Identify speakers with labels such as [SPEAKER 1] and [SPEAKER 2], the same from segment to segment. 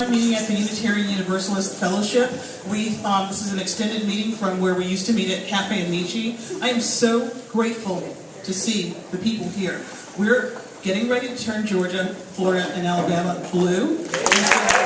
[SPEAKER 1] meeting at the Unitarian Universalist Fellowship. We, um, this is an extended meeting from where we used to meet at Cafe Amici. I am so grateful to see the people here. We're getting ready to turn Georgia, Florida, and Alabama blue. And so-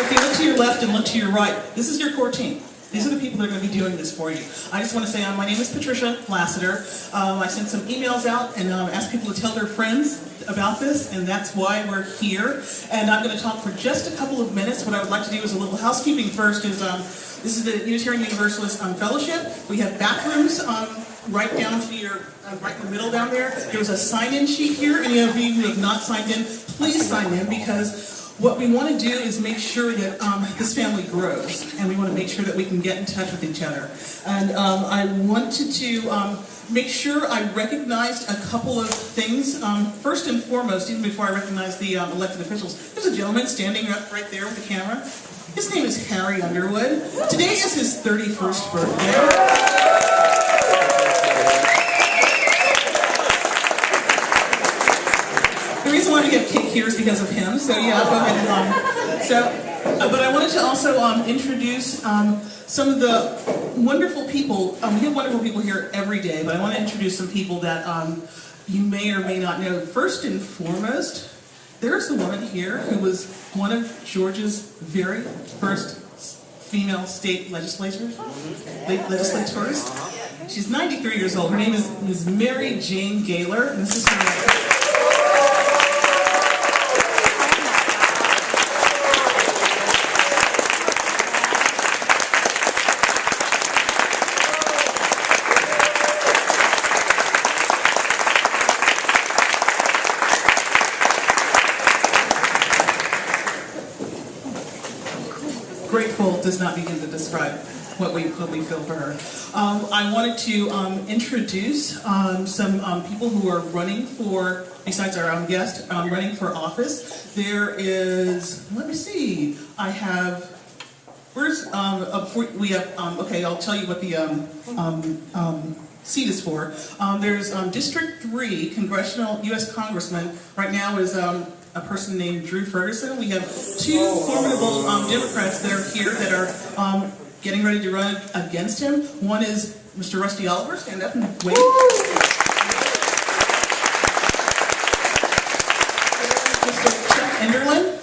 [SPEAKER 1] if you look to your left and look to your right, this is your core team. These are the people that are going to be doing this for you. I just want to say, um, my name is Patricia Lassiter. Um, I sent some emails out and um, asked people to tell their friends about this, and that's why we're here. And I'm going to talk for just a couple of minutes. What I would like to do is a little housekeeping first. Is um, this is the Unitarian Universalist um, Fellowship. We have bathrooms um, right down to your uh, right in the middle down there. There's a sign-in sheet here. Any of you who have not signed in, please sign in because what we want to do is make sure that um, this family grows, and we want to make sure that we can get in touch with each other. And um, I wanted to um, make sure I recognized a couple of things. Um, first and foremost, even before I recognize the um, elected officials, there's a gentleman standing up right there with the camera. His name is Harry Underwood. Today is his 31st birthday. Why we have cake here is because of him. So yeah, go ahead and um, so. Uh, but I wanted to also um, introduce um, some of the wonderful people. Um, we have wonderful people here every day, but I want to introduce some people that um, you may or may not know. First and foremost, there's the woman here who was one of Georgia's very first female state legislators. le- legislators. She's 93 years old. Her name is. Mary Jane Galer, and this is her. Grateful does not begin to describe what we what we feel for her. Um, I wanted to um, introduce um, some um, people who are running for, besides our own guest, um, running for office. There is, let me see, I have. Where's um, we have? Okay, I'll tell you what the seat is for. There's District Three congressional U.S. Congressman. Right now is a person named Drew Ferguson. We have two formidable um, Democrats that are here that are um, getting ready to run against him. One is Mr. Rusty Oliver. Stand up and wave. Mr. Chuck Enderlin.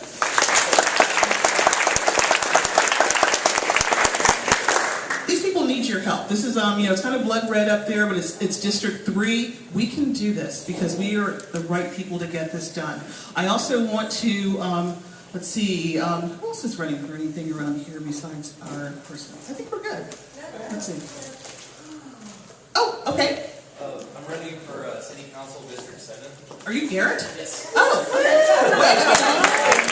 [SPEAKER 1] These people need your help. This is, um, you know, it's kind of blood red up there, but it's, it's District 3. We can do this because we are the right people to get this done. I also want to, um, let's see, um, who else is running for anything around here besides our person? I think we're good. Let's see. Oh, okay.
[SPEAKER 2] Uh, I'm running for uh, City Council District 7.
[SPEAKER 1] Are you Garrett?
[SPEAKER 2] Yes.
[SPEAKER 1] Oh, wait.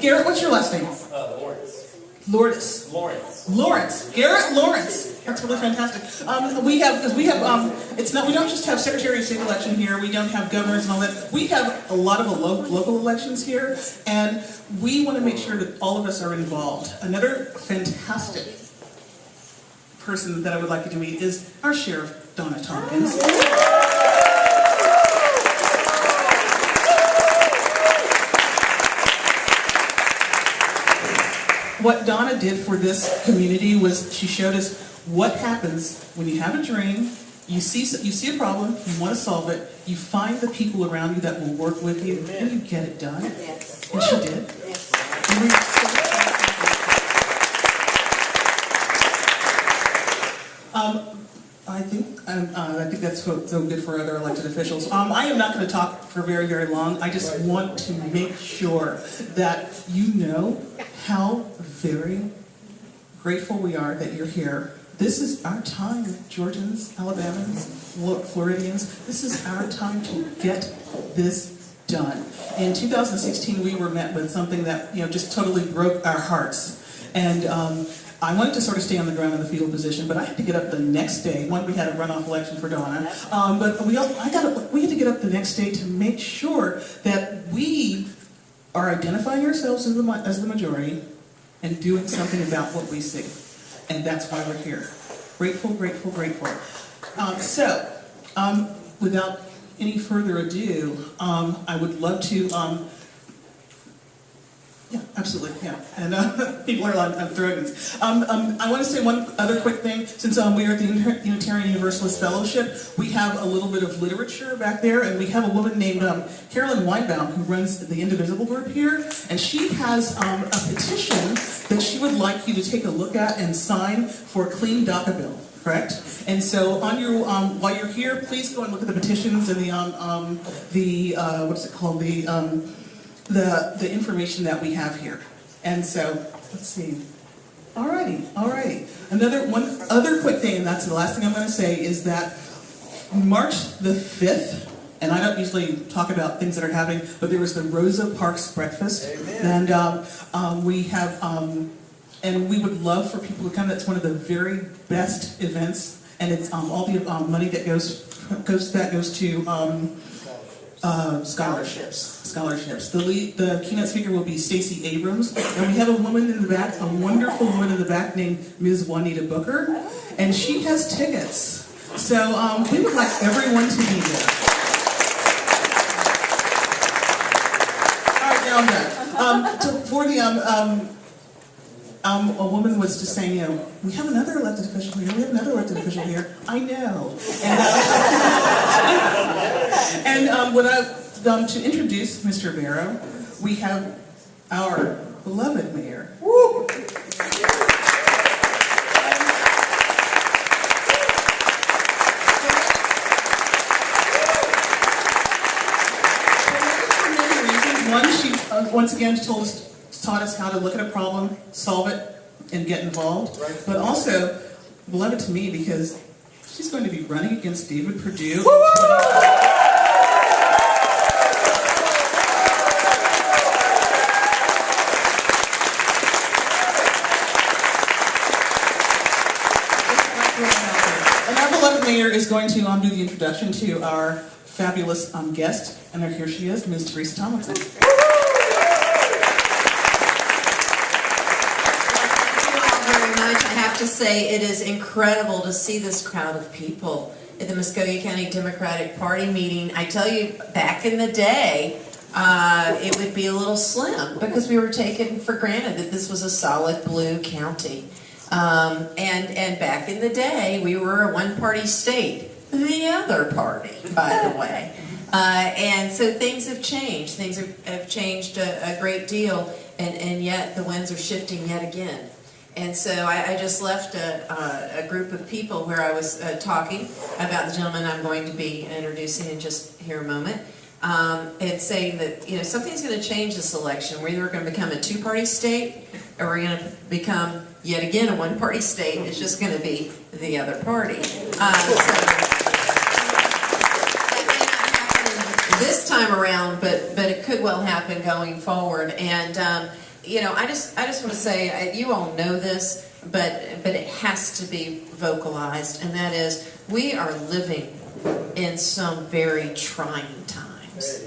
[SPEAKER 1] Garrett, what's your last name?
[SPEAKER 2] Uh, Lawrence.
[SPEAKER 1] Lourdes.
[SPEAKER 2] Lawrence.
[SPEAKER 1] Lawrence, Garrett Lawrence. That's really fantastic. Um, we have, because we have, um, it's not, we don't just have Secretary of State election here. We don't have governors and all that. We have a lot of lo- local elections here, and we want to make sure that all of us are involved. Another fantastic person that I would like you to meet is our Sheriff Donna Tompkins. What Donna did for this community was she showed us what happens when you have a dream, you see you see a problem, you want to solve it, you find the people around you that will work with you, and you get it done.
[SPEAKER 3] Yes.
[SPEAKER 1] And she did.
[SPEAKER 3] Yes.
[SPEAKER 1] And we- Um, I think um, uh, I think that's so, so good for other elected officials. Um, I am not going to talk for very very long. I just want to make sure that you know how very grateful we are that you're here. This is our time, Georgians, Alabamans, Flo- Floridians. This is our time to get this done. In 2016, we were met with something that you know just totally broke our hearts, and um, I wanted to sort of stay on the ground in the fetal position, but I had to get up the next day. One, we had a runoff election for Donna, um, but we all, I got we had to get up the next day to make sure that we are identifying ourselves as the, as the majority and doing something about what we see. and that's why we're here. Grateful, grateful, grateful. Um, so, um, without any further ado, um, I would love to, um, yeah, absolutely, yeah. And uh, people are on, on throwing these. Um, um, I want to say one other quick thing. Since um, we are at the Unitarian Universalist Fellowship, we have a little bit of literature back there, and we have a woman named um, Carolyn Weinbaum who runs the Indivisible group here, and she has um, a petition that she would like you to take a look at and sign for a clean DACA bill. Correct. And so, on your um, while you're here, please go and look at the petitions and the um, um, the uh, what's it called the um, the, the information that we have here. And so, let's see. Alrighty, alrighty. Another, one other quick thing, and that's the last thing I'm gonna say, is that March the 5th, and I don't usually talk about things that are happening, but there was the Rosa Parks Breakfast. And um, um, we have, um, and we would love for people to come. That's one of the very best events, and it's um, all the um, money that goes goes that goes to um, uh, scholarships. Scholarships. The lead, the keynote speaker will be Stacey Abrams, and we have a woman in the back, a wonderful woman in the back named Ms. Juanita Booker, and she has tickets. So um, we would like everyone to be there. All right, now I'm done. Um, to, for the um, um, a woman was just saying, you know, we have another elected official here. We have another elected official here. I know. And, uh, and um, what I, um, to introduce Mr. Barrow, we have our beloved mayor. Woo! For many reasons. One, she uh, once again told us, taught us how to look at a problem, solve it, and get involved. But also, beloved to me because she's going to be running against David Perdue. And our beloved mayor is going to um, do the introduction to our fabulous um, guest, and there, here she is, Ms. Teresa Tomlinson.
[SPEAKER 3] Thank you all very much. I have to say, it is incredible to see this crowd of people at the Muscogee County Democratic Party meeting. I tell you, back in the day, uh, it would be a little slim because we were taken for granted that this was a solid blue county. Um, and, and back in the day, we were a one-party state. The other party, by the way. Uh, and so things have changed. Things have, have changed a, a great deal, and, and yet the winds are shifting yet again. And so I, I just left a, a, a group of people where I was uh, talking about the gentleman I'm going to be introducing in just here a moment, um, and saying that you know something's going to change this election. We're either going to become a two-party state, or we're going to become yet again a one-party state. It's just going to be the other party. Uh, so, this time around, but but it could well happen going forward. And um, you know, I just I just want to say uh, you all know this, but but it has to be vocalized, and that is we are living in some very trying times.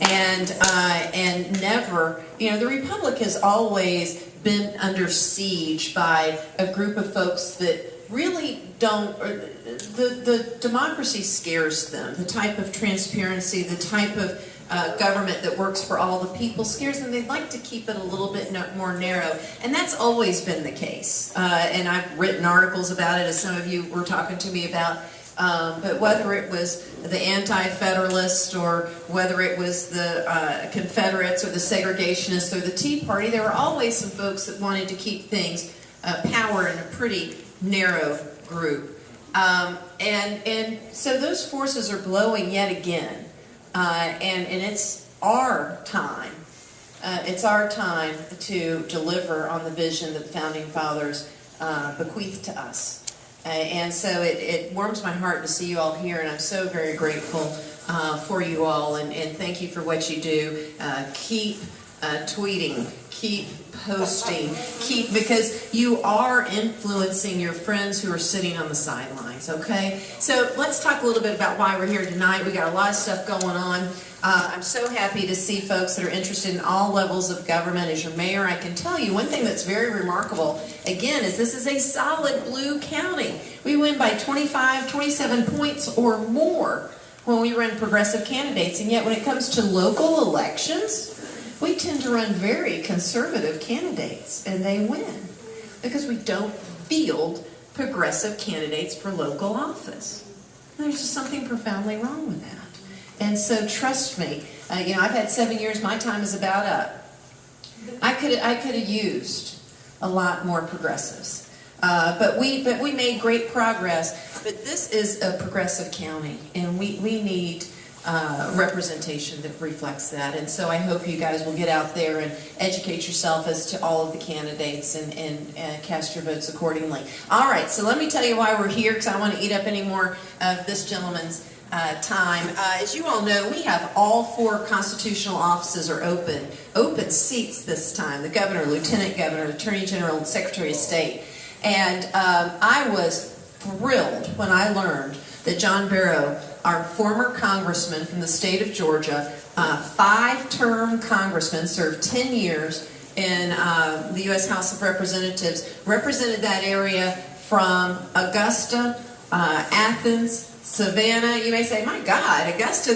[SPEAKER 3] And uh, and never, you know, the republic has always been under siege by a group of folks that really don't. Or the the democracy scares them. The type of transparency, the type of uh, government that works for all the people scares them. They'd like to keep it a little bit more narrow, and that's always been the case. Uh, and I've written articles about it, as some of you were talking to me about. Um, but whether it was the anti-federalists or whether it was the uh, Confederates or the segregationists or the Tea Party, there were always some folks that wanted to keep things, uh, power in a pretty narrow group. Um, and, and so those forces are blowing yet again. Uh, and, and it's our time. Uh, it's our time to deliver on the vision that the Founding Fathers uh, bequeathed to us. Uh, and so it, it warms my heart to see you all here, and I'm so very grateful uh, for you all, and, and thank you for what you do. Uh, keep tweeting, keep posting, keep, because you are influencing your friends who are sitting on the sidelines, okay? So let's talk a little bit about why we're here tonight. We got a lot of stuff going on. Uh, I'm so happy to see folks that are interested in all levels of government. As your mayor, I can tell you one thing that's very remarkable, again, is this is a solid blue county. We win by 25, 27 points or more when we run progressive candidates, and yet when it comes to local elections, we tend to run very conservative candidates, and they win because we don't field progressive candidates for local office. There's just something profoundly wrong with that. And so trust me, uh, you know, I've had seven years, my time is about up. I could, I could have used a lot more progressives. Uh, but we, but we made great progress. But this is a progressive county, and we, we need uh, representation that reflects that. And so I hope you guys will get out there and educate yourself as to all of the candidates and, and uh, cast your votes accordingly. All right, so let me tell you why we're here, because I don't want to eat up any more of this gentleman's uh, time. Uh, as you all know, we have all four constitutional offices are open, open seats this time, the governor, lieutenant governor, attorney general, and secretary of state. And um, I was thrilled when I learned that John Barrow, our former congressman from the state of Georgia, uh, five-term congressman, served 10 years in uh, the U.S. House of Representatives, represented that area from Augusta, uh, Athens, Savannah. You may say, my God, Augusta,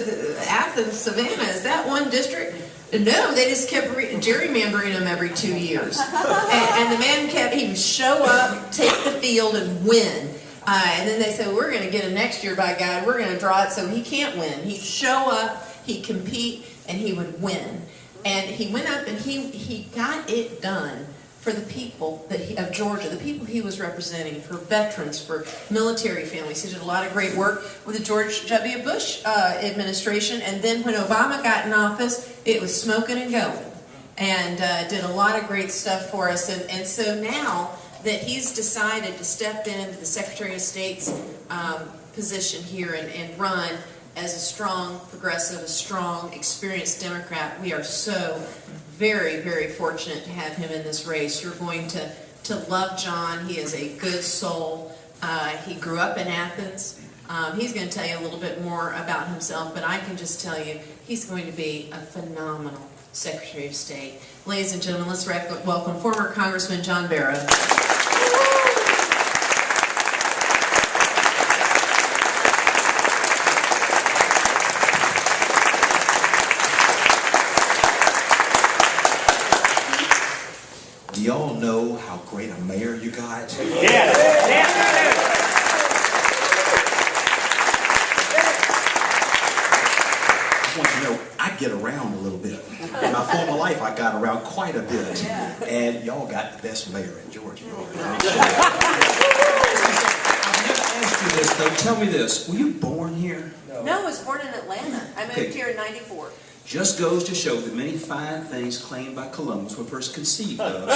[SPEAKER 3] Athens, Savannah, is that one district? No, they just kept re- gerrymandering them every two years. and, and the man kept, he would show up, take the field, and win. Uh, and then they said, we're going to get him next year, by God. We're going to draw it so he can't win. He'd show up, he'd compete, and he would win. And he went up and he, he got it done for the people that he, of Georgia, the people he was representing, for veterans, for military families. He did a lot of great work with the George W. Bush uh, administration. And then when Obama got in office, it was smoking and going. And uh, did a lot of great stuff for us. And, and so now that he's decided to step into the Secretary of State's um, position here and, and run as a strong progressive, a strong, experienced Democrat, we are so very, very fortunate to have him in this race. You're going to, to love John. He is a good soul. Uh, he grew up in Athens. Um, he's going to tell you a little bit more about himself, but I can just tell you he's going to be a phenomenal Secretary of State. Ladies and gentlemen, let's welcome former Congressman John Barrow.
[SPEAKER 4] Do y'all know how great a mayor you got?
[SPEAKER 5] Yes, yes,
[SPEAKER 4] I want you to know I get around a little bit. In my former life, I got around quite a bit. And y'all got the best mayor in Georgia.
[SPEAKER 5] I've never asked you this, though. Tell me this. Were you born here?
[SPEAKER 3] No, I was born in Atlanta. I moved
[SPEAKER 5] Okay.
[SPEAKER 3] here in 94.
[SPEAKER 5] Just goes to show that many fine things claimed by Columbus were first conceived of.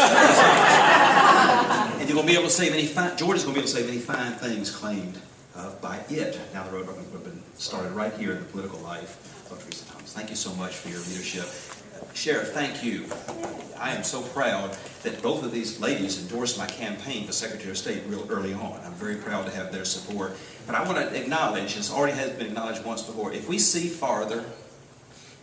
[SPEAKER 5] and you're going to be able to say many fine, Georgia's going to be able to say many fine things claimed uh, by it. Now the road have been started right here in the political life of Teresa Thomas. Thank you so much for your leadership. Sheriff, thank you. I am so proud that both of these ladies endorsed my campaign for Secretary of State real early on. I'm very proud to have their support. But I want to acknowledge, as already has been acknowledged once before, if we see farther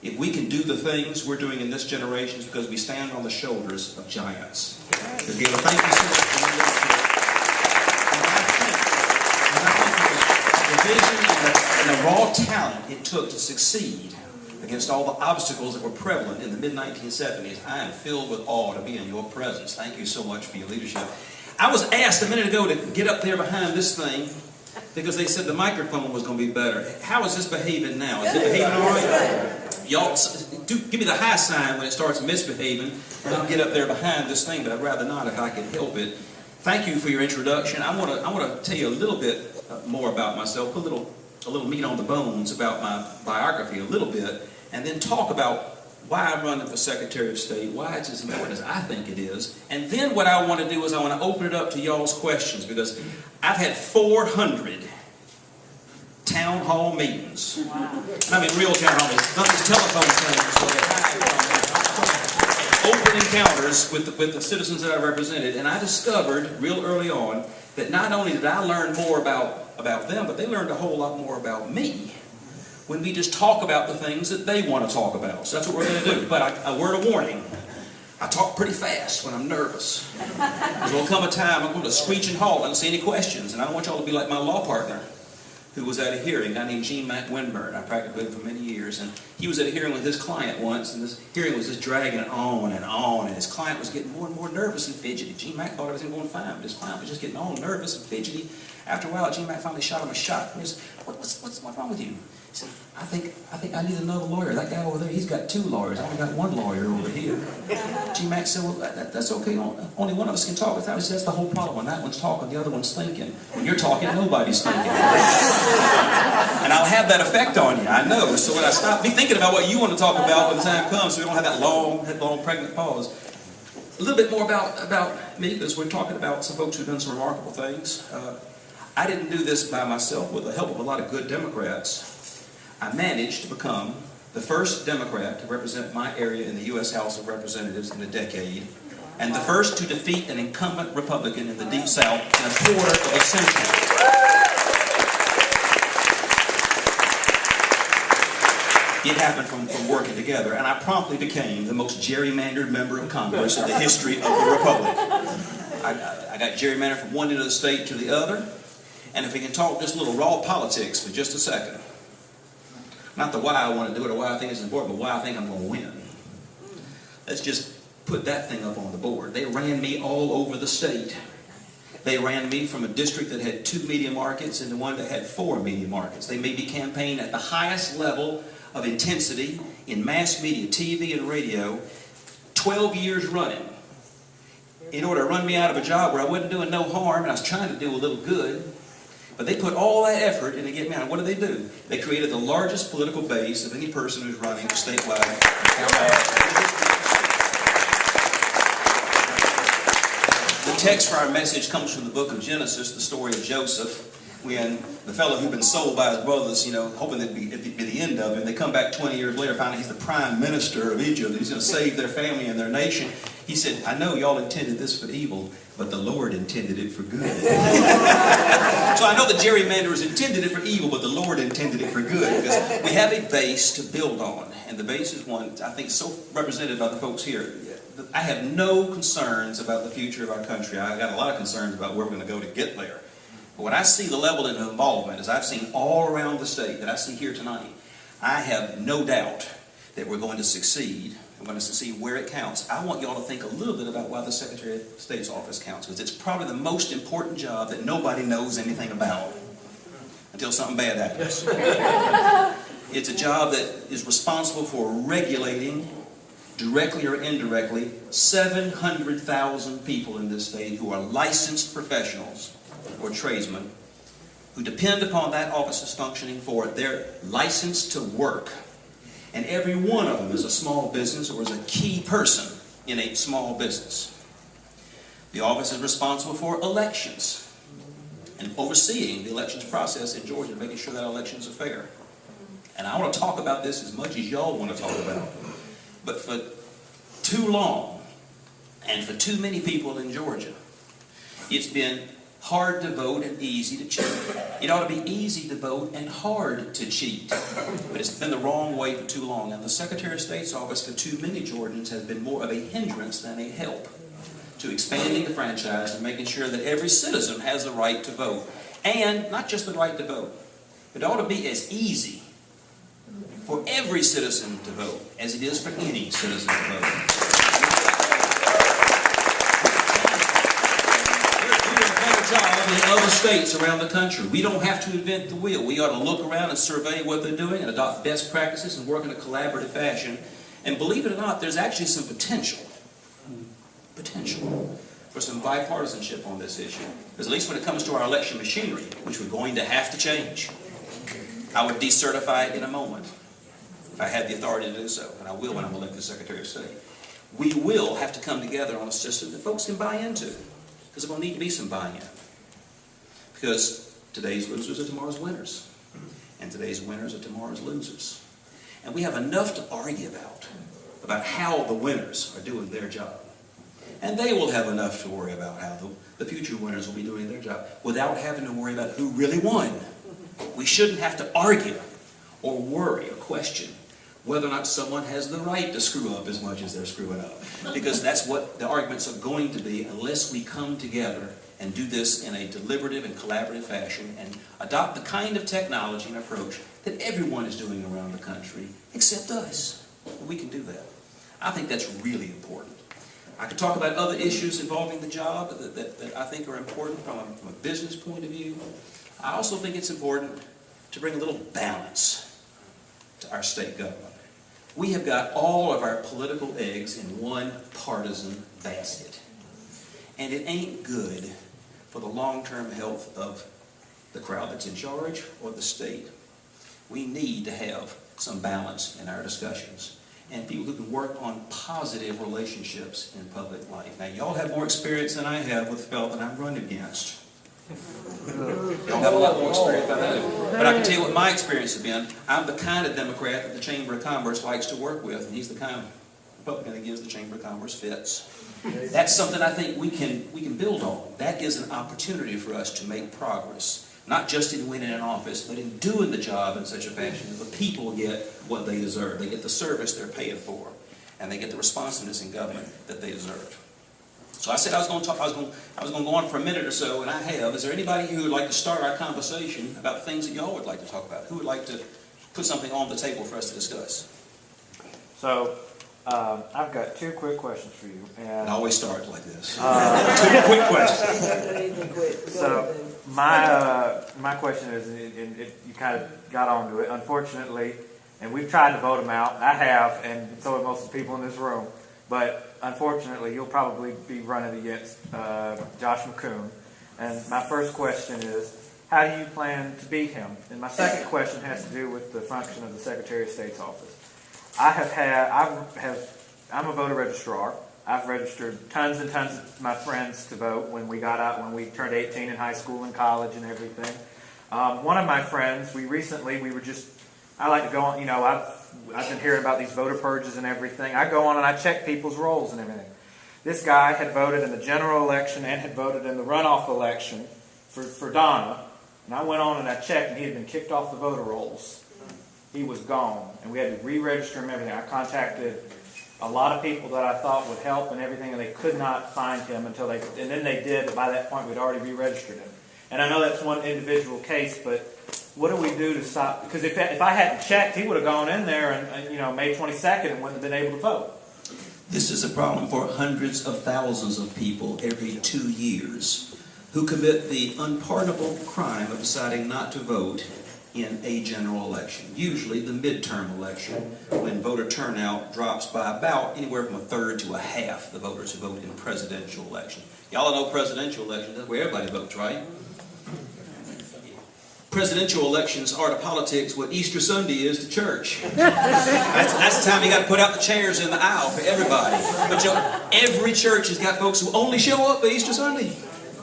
[SPEAKER 5] if we can do the things we're doing in this generation, it's because we stand on the shoulders of giants. Gail, thank you so much for. And I think, and I think the vision and the, and the raw talent it took to succeed against all the obstacles that were prevalent in the mid-1970s, I am filled with awe to be in your presence. Thank you so much for your leadership. I was asked a minute ago to get up there behind this thing because they said the microphone was going to be better. How is this behaving now? Is it behaving all right? Y'all, do, give me the high sign when it starts misbehaving. I'll get up there behind this thing, but I'd rather not if I can help it. Thank you for your introduction. I want to I want to tell you a little bit uh, more about myself, put a little a little meat on the bones about my biography a little bit, and then talk about why I'm running for Secretary of State, why it's as important as I think it is, and then what I want to do is I want to open it up to y'all's questions because I've had 400 town hall meetings. And I mean real town hall meetings, not these telephone things. Open encounters with the, with the citizens that I represented, and I discovered real early on that not only did I learn more about, about them, but they learned a whole lot more about me when we just talk about the things that they want to talk about. So that's what we're going to do. But I, a word of warning. I talk pretty fast when I'm nervous. There will come a time I'm going to screech and halt and see any questions. And I don't want y'all to be like my law partner who was at a hearing, a guy named Gene Mack Winburn. I practiced with him for many years. And he was at a hearing with his client once, and this hearing was just dragging on and on. And his client was getting more and more nervous and fidgety. Gene Mack thought everything was going fine, but his client was just getting all nervous and fidgety. After a while, Gene Mack finally shot him a shot. He goes, what, what's, what's, what's wrong with you? He said, I think, I think I need another lawyer. That guy over there, he's got two lawyers. I only got one lawyer over here. Gene Mack said, well, that, that's okay. Only one of us can talk. He said, that's the whole problem. When that one's talking, the other one's thinking. When you're talking, nobody's thinking. And I'll have that effect on you, I know. So when I stop, be thinking about what you want to talk about when the time comes, so we don't have that long, long pregnant pause. A little bit more about, about me, because we're talking about some folks who've done some remarkable things. Uh, I didn't do this by myself with the help of a lot of good Democrats. I managed to become the first Democrat to represent my area in the U.S. House of Representatives in a decade, and the first to defeat an incumbent Republican in the Deep South in a quarter of a century. It happened from, from working together, and I promptly became the most gerrymandered member of Congress in the history of the Republic. I, I, got gerrymandered from one end of the state to the other, and if we can talk just a little raw politics for just a second, not the why I want to do it or why I think it's important, but why I think I'm going to win. Let's just put that thing up on the board. They ran me all over the state. They ran me from a district that had two media markets into one that had four media markets. They made me campaign at the highest level of intensity in mass media, TV and radio, 12 years running. In order to run me out of a job where I wasn't doing no harm and I was trying to do a little good. But they put all that effort into getting out. What did they do? They created the largest political base of any person who's running statewide The text for our message comes from the book of Genesis, the story of Joseph, when the fellow who'd been sold by his brothers, you know, hoping that'd be, it'd be the end of him, they come back 20 years later, find out he's the prime minister of Egypt, he's going to save their family and their nation. He said, I know y'all intended this for evil, but the Lord intended it for good. so I know the gerrymanderers intended it for evil, but the Lord intended it for good. Because we have a base to build on. And the base is one, I think, so represented by the folks here. I have no concerns about the future of our country. I've got a lot of concerns about where we're going to go to get there. But when I see the level of involvement, as I've seen all around the state, that I see here tonight, I have no doubt that we're going to succeed. We're going to see where it counts. I want y'all to think a little bit about why the Secretary of State's office counts, because it's probably the most important job that nobody knows anything about until something bad happens. it's a job that is responsible for regulating, directly or indirectly, 700,000 people in this state who are licensed professionals or tradesmen who depend upon that office's functioning for their license to work. And every one of them is a small business or is a key person in a small business. The office is responsible for elections and overseeing the elections process in Georgia, making sure that elections are fair. And I want to talk about this as much as y'all want to talk about. But for too long, and for too many people in Georgia, it's been hard to vote and easy to cheat. It ought to be easy to vote and hard to cheat. But it's been the wrong way for too long. And the Secretary of State's office for too many Georgians has been more of a hindrance than a help to expanding the franchise and making sure that every citizen has the right to vote. And not just the right to vote. It ought to be as easy for every citizen to vote as it is for any citizen to vote. Job in other states around the country. We don't have to invent the wheel. We ought to look around and survey what they're doing and adopt best practices and work in a collaborative fashion. And believe it or not, there's actually some potential, potential for some bipartisanship on this issue. Because at least when it comes to our election machinery, which we're going to have to change, I would decertify it in a moment if I had the authority to do so, and I will when I'm elected Secretary of State. We will have to come together on a system that folks can buy into, because there's going to need to be some buy-in. Because today's losers are tomorrow's winners, and today's winners are tomorrow's losers. And we have enough to argue about, about how the winners are doing their job. And they will have enough to worry about how the, the future winners will be doing their job without having to worry about who really won. We shouldn't have to argue or worry or question whether or not someone has the right to screw up as much as they're screwing up. Because that's what the arguments are going to be unless we come together and do this in a deliberative and collaborative fashion and adopt the kind of technology and approach that everyone is doing around the country, except us. We can do that. I think that's really important. I could talk about other issues involving the job that, that, that I think are important from a, from a business point of view. I also think it's important to bring a little balance to our state government. We have got all of our political eggs in one partisan basket. And it ain't good for the long-term health of the crowd that's in charge or the state. We need to have some balance in our discussions and people who can work on positive relationships in public life. Now, y'all have more experience than I have with fellow that I'm running against. Y'all have a lot more experience than I do. But I can tell you what my experience has been. I'm the kind of Democrat that the Chamber of Commerce likes to work with, and he's the kind of Republican that gives the Chamber of Commerce fits. That's something I think we can, we can build on. That is an opportunity for us to make progress. Not just in winning an office, but in doing the job in such a fashion that the people get what they deserve. They get the service they're paying for, and they get the responsiveness in government that they deserve. So I said I was going to talk, I was going, I was going to go on for a minute or so, and I have. Is there anybody who would like to start our conversation about things that y'all would like to talk about? Who would like to put something on the table for us to discuss?
[SPEAKER 6] So, um, I've got two quick questions for you.
[SPEAKER 5] It
[SPEAKER 6] And
[SPEAKER 5] always start like this.
[SPEAKER 6] uh,
[SPEAKER 5] Two quick questions.
[SPEAKER 6] so, my uh, my question is, and it, you kind of got onto it. Unfortunately, and we've tried to vote him out. I have, and so have most of the people in this room. But unfortunately, you'll probably be running against uh, Josh McKoon. And my first question is, how do you plan to beat him? And my second question has to do with the function of the Secretary of State's office. I have had, I have, I'm a voter registrar. I've registered tons and tons of my friends to vote when we got out, when we turned 18 in high school and college and everything. Um, one of my friends, we recently, we were just, I like to go on, you know, I've, I've been hearing about these voter purges and everything. I go on and I check people's rolls and everything. This guy had voted in the general election and had voted in the runoff election for, for Donna. And I went on and I checked and he had been kicked off the voter rolls he was gone, and we had to re-register him. Everything. I contacted a lot of people that I thought would help and everything, and they could not find him until they. And then they did, but by that point we'd already re-registered him. And I know that's one individual case, but what do we do to stop? Because if if I hadn't checked, he would have gone in there and, and you know May 22nd and wouldn't have been able to vote.
[SPEAKER 5] This is a problem for hundreds of thousands of people every two years who commit the unpardonable crime of deciding not to vote in a general election, usually the midterm election, when voter turnout drops by about anywhere from a third to a half the voters who vote in a presidential election. Y'all know presidential elections, that's where everybody votes, right? Presidential elections are to politics what Easter Sunday is to church. That's, that's the time you got to put out the chairs in the aisle for everybody. But every church has got folks who only show up for Easter Sunday.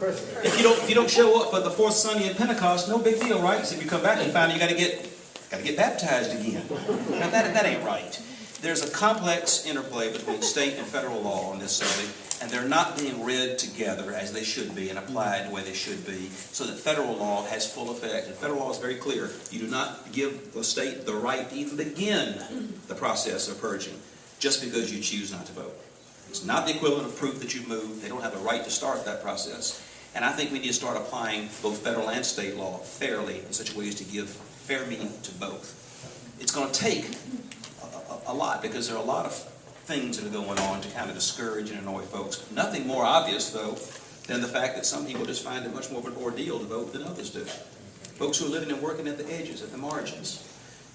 [SPEAKER 5] If you don't, if you don't show up for the fourth Sunday in Pentecost, no big deal, right? So if you come back and find you got to get, got to get baptized again. Now that that ain't right. There's a complex interplay between state and federal law on this subject, and they're not being read together as they should be and applied the way they should be, so that federal law has full effect. And federal law is very clear: you do not give the state the right to even begin the process of purging just because you choose not to vote. It's not the equivalent of proof that you moved. They don't have the right to start that process. And I think we need to start applying both federal and state law fairly in such a way as to give fair meaning to both. It's going to take a, a, a lot because there are a lot of things that are going on to kind of discourage and annoy folks. Nothing more obvious, though, than the fact that some people just find it much more of an ordeal to vote than others do. Folks who are living and working at the edges, at the margins.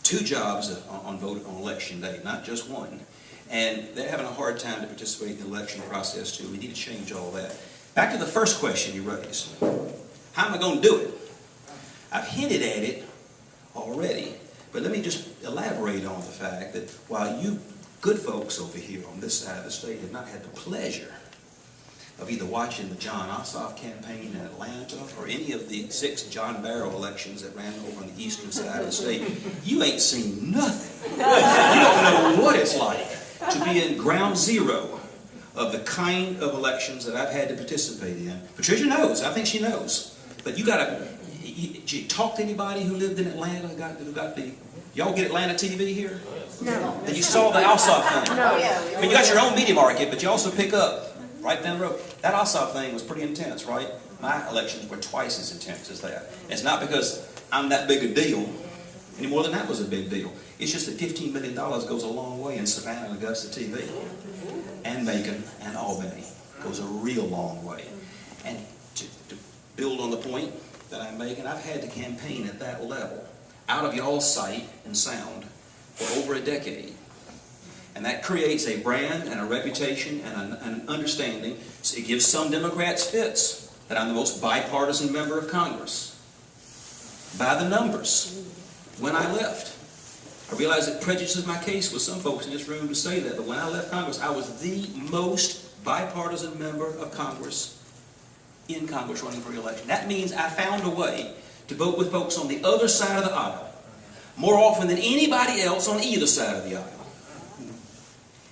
[SPEAKER 5] Two jobs on, on vote on election day, not just one. And they're having a hard time to participate in the election process, too. We need to change all that. Back to the first question you raised. How am I going to do it? I've hinted at it already, but let me just elaborate on the fact that while you good folks over here on this side of the state have not had the pleasure of either watching the Jon Ossoff campaign in Atlanta or any of the six John Barrow elections that ran over on the eastern side of the state, you ain't seen nothing. You don't know what it's like to be in ground zero of the kind of elections that I've had to participate in. Patricia knows. I think she knows. But you got to you, you talk to anybody who lived in Atlanta, who got, who got the Y'all get Atlanta TV here?
[SPEAKER 3] No.
[SPEAKER 5] Then you saw the Ossoff thing.
[SPEAKER 3] No.
[SPEAKER 5] Oh, I mean, you got your own media market, but you also pick up right down the road. That Ossoff thing was pretty intense, right? My elections were twice as intense as that. It's not because I'm that big a deal, any more than that was a big deal. It's just that $15 million goes a long way in Savannah and Augusta TV, and Macon and Albany goes a real long way. And to, to build on the point that I'm making, I've had to campaign at that level, out of y'all's sight and sound, for over a decade. And that creates a brand and a reputation and an, an understanding. So it gives some Democrats fits that I'm the most bipartisan member of Congress. By the numbers, when I left. I realize it prejudices my case with some folks in this room to say that, but when I left Congress, I was the most bipartisan member of Congress in Congress running for re-election. That means I found a way to vote with folks on the other side of the aisle more often than anybody else on either side of the aisle.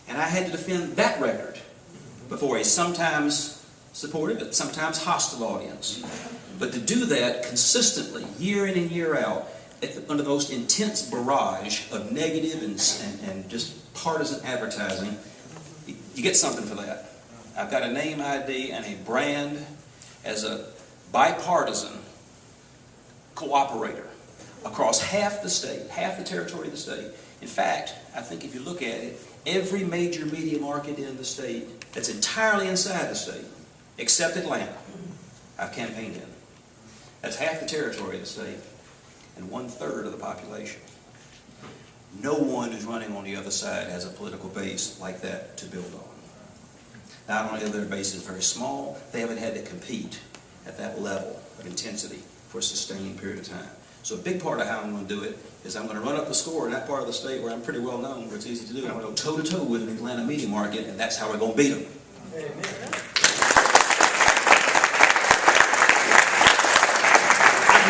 [SPEAKER 5] And I had to defend that record before a sometimes supportive but sometimes hostile audience. But to do that consistently, year in and year out, under the most intense barrage of negative and, and, and just partisan advertising, you, get something for that. I've got a name ID and a brand as a bipartisan cooperator across half the state, half the territory of the state. In fact, I think if you look at it, every major media market in the state that's entirely inside the state, except Atlanta, I've campaigned in. That's half the territory of the state and one third of the population. No one who's running on the other side has a political base like that to build on. Not only are their bases very small, they haven't had to compete at that level of intensity for a sustained period of time. So a big part of how I'm going to do it is I'm going to run up the score in that part of the state where I'm pretty well known, where it's easy to do. I'm going to go toe to toe with an Atlanta media market, and that's how we're going to beat them. I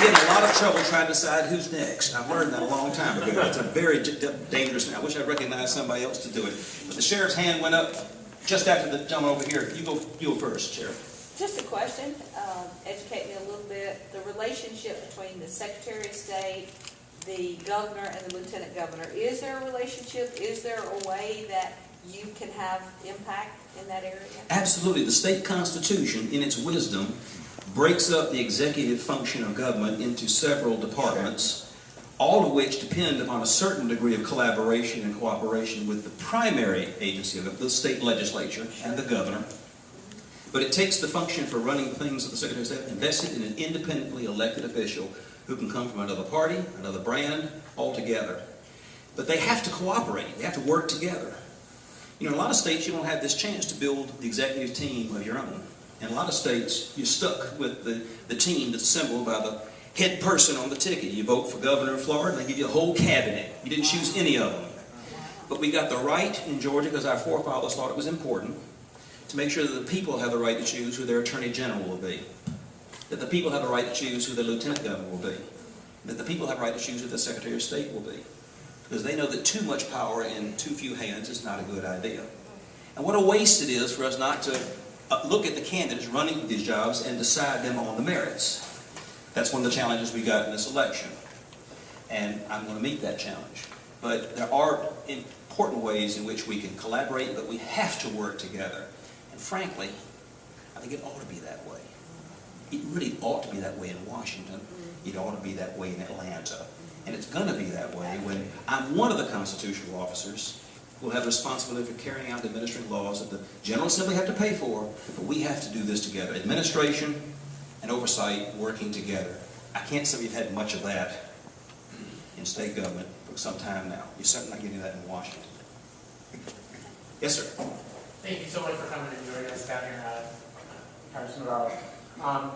[SPEAKER 5] get in a lot of trouble trying to decide who's next. I've learned that a long time ago. It's a very dangerous thing. I wish I recognized somebody else to do it. But the sheriff's hand went up just after the gentleman over here. You go, you go first, Sheriff.
[SPEAKER 7] Just a question, um, educate me a little bit, the relationship between the Secretary of State, the governor, and the lieutenant governor. Is there a relationship? Is there a way that you can have impact in that area?
[SPEAKER 5] Absolutely. The state constitution, in its wisdom, breaks up the executive function of government into several departments, all of which depend upon a certain degree of collaboration and cooperation with the primary agency of the state legislature and the governor. But it takes the function for running things of the Secretary of State invested in an independently elected official who can come from another party, another brand, altogether. But they have to cooperate. They have to work together. You know, in a lot of states, you don't have this chance to build the executive team of your own. In a lot of states, you're stuck with the, the team that's assembled by the head person on the ticket. You vote for governor of Florida, and they give you a whole cabinet. You didn't choose any of them. But we got the right in Georgia, because our forefathers thought it was important, to make sure that the people have the right to choose who their attorney general will be. That the people have the right to choose who their lieutenant governor will be. That the people have the right to choose who their secretary of state will be. Because they know that too much power in too few hands is not a good idea. And what a waste it is for us not to Uh, look at the candidates running for these jobs and decide them on the merits. That's one of the challenges we got in this election. And I'm going to meet that challenge. But there are important ways in which we can collaborate, but we have to work together. And frankly, I think it ought to be that way. It really ought to be that way in Washington. It ought to be that way in Atlanta. And it's going to be that way when I'm one of the constitutional officers will have responsibility for carrying out the administering laws that the General Assembly have to pay for, but we have to do this together. Administration and oversight working together. I can't say we've had much of that in state government for some time now. You're certainly not getting that in Washington. Yes, sir.
[SPEAKER 8] Thank you so much for coming and joining us down here, uh, Congressman Barrow. Um,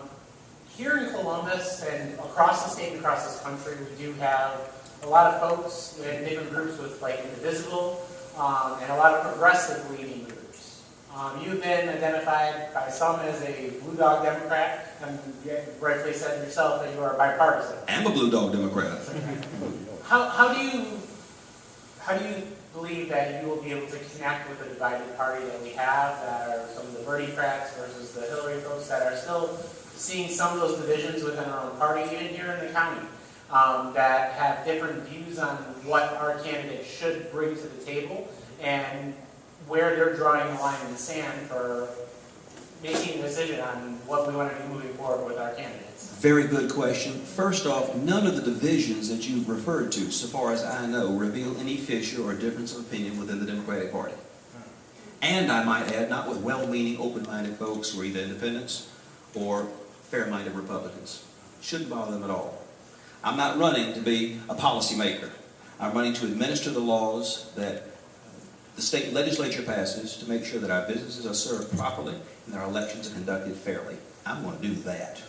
[SPEAKER 8] here in Columbus and across the state and across this country, we do have a lot of folks in different groups with like Indivisible um, and a lot of progressive leaning groups. Um, you've been identified by some as a blue dog Democrat, and you rightfully said yourself that you are bipartisan.
[SPEAKER 5] I'm a Blue Dog Democrat.
[SPEAKER 8] How, how do you how do you believe that you will be able to connect with the divided party that we have, that are some of the Bernie-crats versus the Hillary folks that are still seeing some of those divisions within our own party, even here in the county? Um, that have different views on what our candidate should bring to the table and where they're drawing the line in the sand for making a decision on what we want to do moving forward with our candidates.
[SPEAKER 5] Very good question. First off, none of the divisions that you've referred to, so far as I know, reveal any fissure or difference of opinion within the Democratic Party. And I might add, not with well-meaning, open-minded folks who are either independents or fair-minded Republicans. Shouldn't bother them at all. I'm not running to be a policymaker. I'm running to administer the laws that the state legislature passes to make sure that our businesses are served properly and that our elections are conducted fairly. I'm going to do that.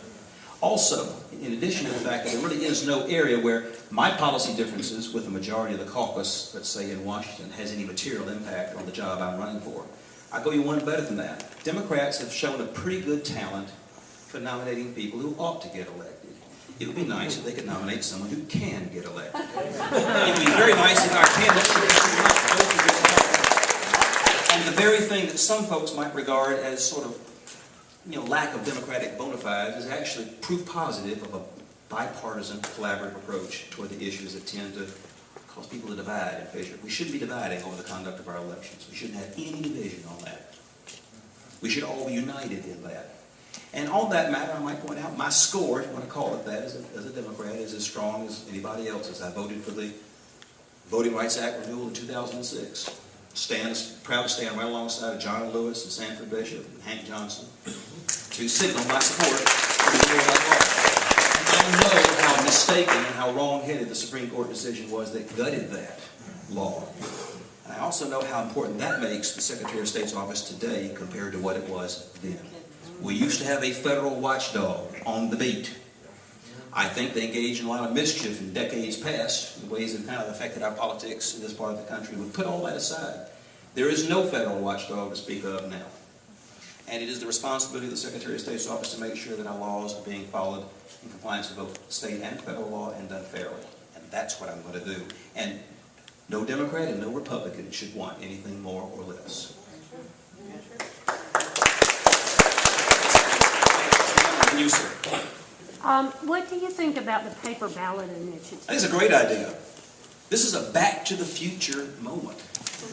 [SPEAKER 5] Also, in addition to the fact that there really is no area where my policy differences with the majority of the caucus, let's say in Washington, has any material impact on the job I'm running for. I go you one better than that. Democrats have shown a pretty good talent for nominating people who ought to get elected. It would be nice if they could nominate someone who can get elected. It would be very nice if our candidates could. And the very thing that some folks might regard as sort of you know, lack of democratic bona fides is actually proof positive of a bipartisan collaborative approach toward the issues that tend to cause people to divide and fissure. We shouldn't be dividing over the conduct of our elections. We shouldn't have any division on that. We should all be united in that. And on that matter, I might point out, my score, if you want to call it that, as a, as a Democrat, is as strong as anybody else's. I voted for the Voting Rights Act renewal in 2006. Stand, proud to stand right alongside of John Lewis and Sanford Bishop and Hank Johnson to signal my support I know how mistaken and how wrong-headed the Supreme Court decision was that gutted that law. And I also know how important that makes the Secretary of State's office today compared to what it was then. We used to have a federal watchdog on the beat. I think they engaged in a lot of mischief in decades past, in ways that kind of affected our politics in this part of the country. We put all that aside. There is no federal watchdog to speak of now. And it is the responsibility of the Secretary of State's office to make sure that our laws are being followed in compliance with both state and federal law and done fairly. And that's what I'm going to do. And no Democrat and no Republican should want anything more or less. And you, sir.
[SPEAKER 9] Um, what do you think about the paper ballot initiative?
[SPEAKER 5] I think it's a great idea. This is a back to the future moment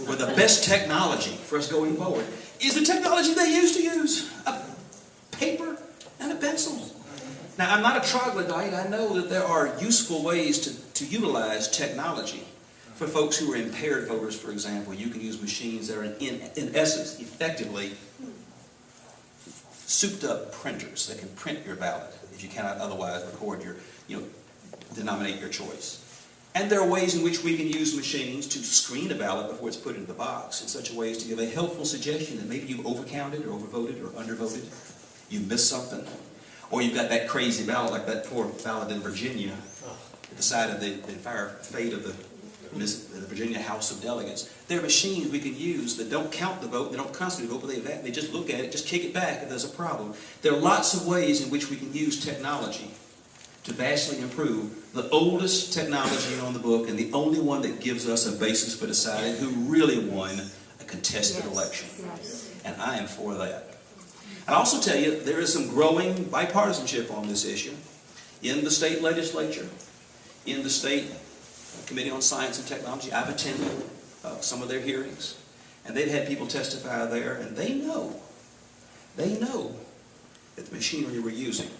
[SPEAKER 5] where the best technology for us going forward is the technology they used to use a paper and a pencil. Now, I'm not a troglodyte. I know that there are useful ways to, to utilize technology. For folks who are impaired voters, for example, you can use machines that are, in, in essence, effectively souped up printers that can print your ballot if you cannot otherwise record your, you know, denominate your choice. And there are ways in which we can use machines to screen a ballot before it's put into the box in such a way as to give a helpful suggestion that maybe you've overcounted or overvoted or undervoted, you missed something, or you've got that crazy ballot like that poor ballot in Virginia that decided the, the entire fate of the, the Virginia House of Delegates. There are machines we can use that don't count the vote, they don't constantly vote, but they, they just look at it, just kick it back if there's a problem. There are lots of ways in which we can use technology to vastly improve the oldest technology on the book and the only one that gives us a basis for deciding who really won a contested
[SPEAKER 9] Yes,
[SPEAKER 5] election.
[SPEAKER 9] yes.
[SPEAKER 5] And I am for that. I'll also tell you, there is some growing bipartisanship on this issue in the state legislature, in the state Committee on Science and Technology. I've attended uh, some of their hearings, and they've had people testify there, and they know, they know that the machinery we're using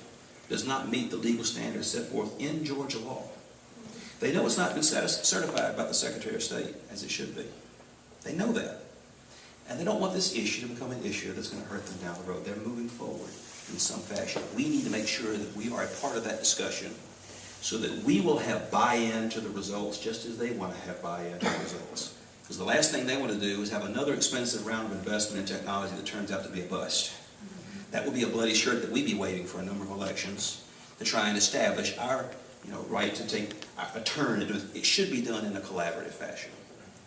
[SPEAKER 5] does not meet the legal standards set forth in Georgia law. They know it's not been certified by the Secretary of State as it should be. They know that. And they don't want this issue to become an issue that's going to hurt them down the road. They're moving forward in some fashion. We need to make sure that we are a part of that discussion so that we will have buy-in to the results just as they want to have buy-in to the results. Because the last thing they want to do is have another expensive round of investment in technology that turns out to be a bust. That will be a bloody shirt that we'd be waiting for a number of elections to try and establish our you know, right to take a turn. it. It should be done in a collaborative fashion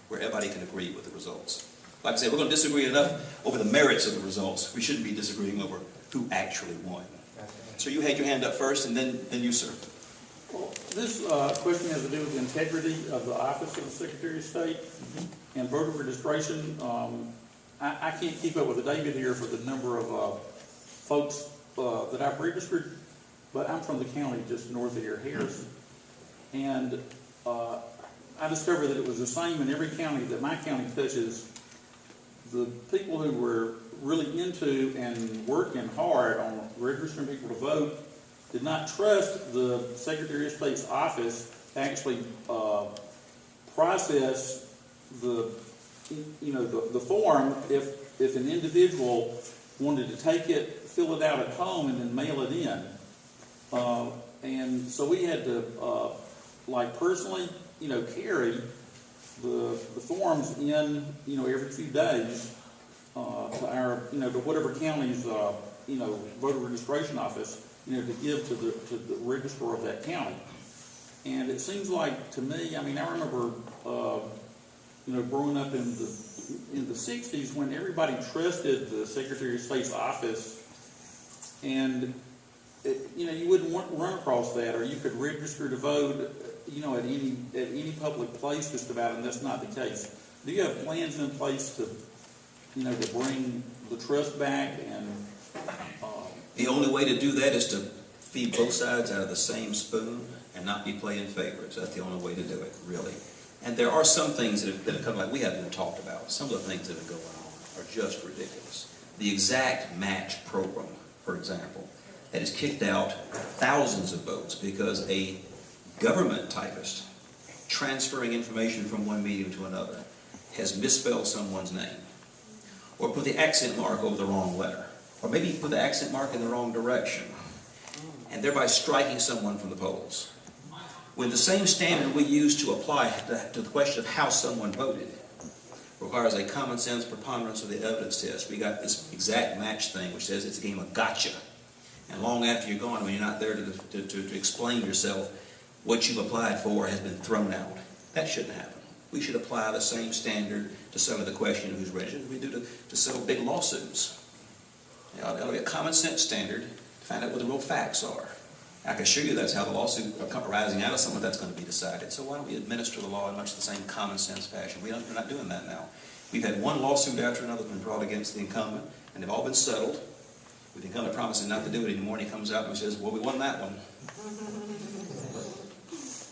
[SPEAKER 5] where everybody can agree with the results. Like I said, we're going to disagree enough over the merits of the results. We shouldn't be disagreeing over who actually won. So you had your hand up first, and then, then you, sir.
[SPEAKER 10] Well, This uh, question has to do with the integrity of the office of the Secretary of State and voter registration. Um, I, I can't keep up with the David here for the number of uh, folks uh, that I've registered, but I'm from the county just north of here, Harrison. And uh, I discovered that it was the same in every county that my county touches. The people who were really into and working hard on registering people to vote did not trust the Secretary of State's office to actually uh, process the, you know, the, the form if, if an individual wanted to take it, fill it out at home, and then mail it in. Uh, and so we had to, uh, like personally, you know, carry the, the forms in, you know, every few days, uh, to our, you know, to whatever county's, uh, you know, voter registration office, you know, to give to the, to the registrar of that county. And it seems like, to me, I mean, I remember, uh, you know, growing up in the, in the sixties when everybody trusted the Secretary of State's office and, it, you know, you wouldn't want, run across that or you could register to vote, you know, at any, at any public place just about, and that's not the case. Do you have plans in place to, you know, to bring the trust back and,
[SPEAKER 5] The only way to do that is to feed both sides out of the same spoon and not be playing favorites. That's the only way to do it, really. And there are some things that have, that have come, like we haven't even talked about. Some of the things that are going on are just ridiculous. The exact match program, for example, that has kicked out thousands of votes because a government typist transferring information from one medium to another has misspelled someone's name or put the accent mark over the wrong letter or maybe you put the accent mark in the wrong direction and thereby striking someone from the polls. When the same standard we use to apply to the question of how someone voted requires a common sense preponderance of the evidence test, we got this exact match thing which says it's a game of gotcha. And long after you're gone, when you're not there to, to, to, to explain yourself, what you've applied for has been thrown out. That shouldn't happen. We should apply the same standard to some of the question who's registered we do to, to settle big lawsuits. You know, it'll be a common sense standard to find out what the real facts are. I can assure you that's how the lawsuit arising out of some of that's going to be decided. So why don't we administer the law in much the same common sense fashion? We don't, we're not doing that now. We've had one lawsuit after another been brought against the incumbent, and they've all been settled. With the incumbent promising not to do it anymore, and he comes out and says, "Well, we won that one."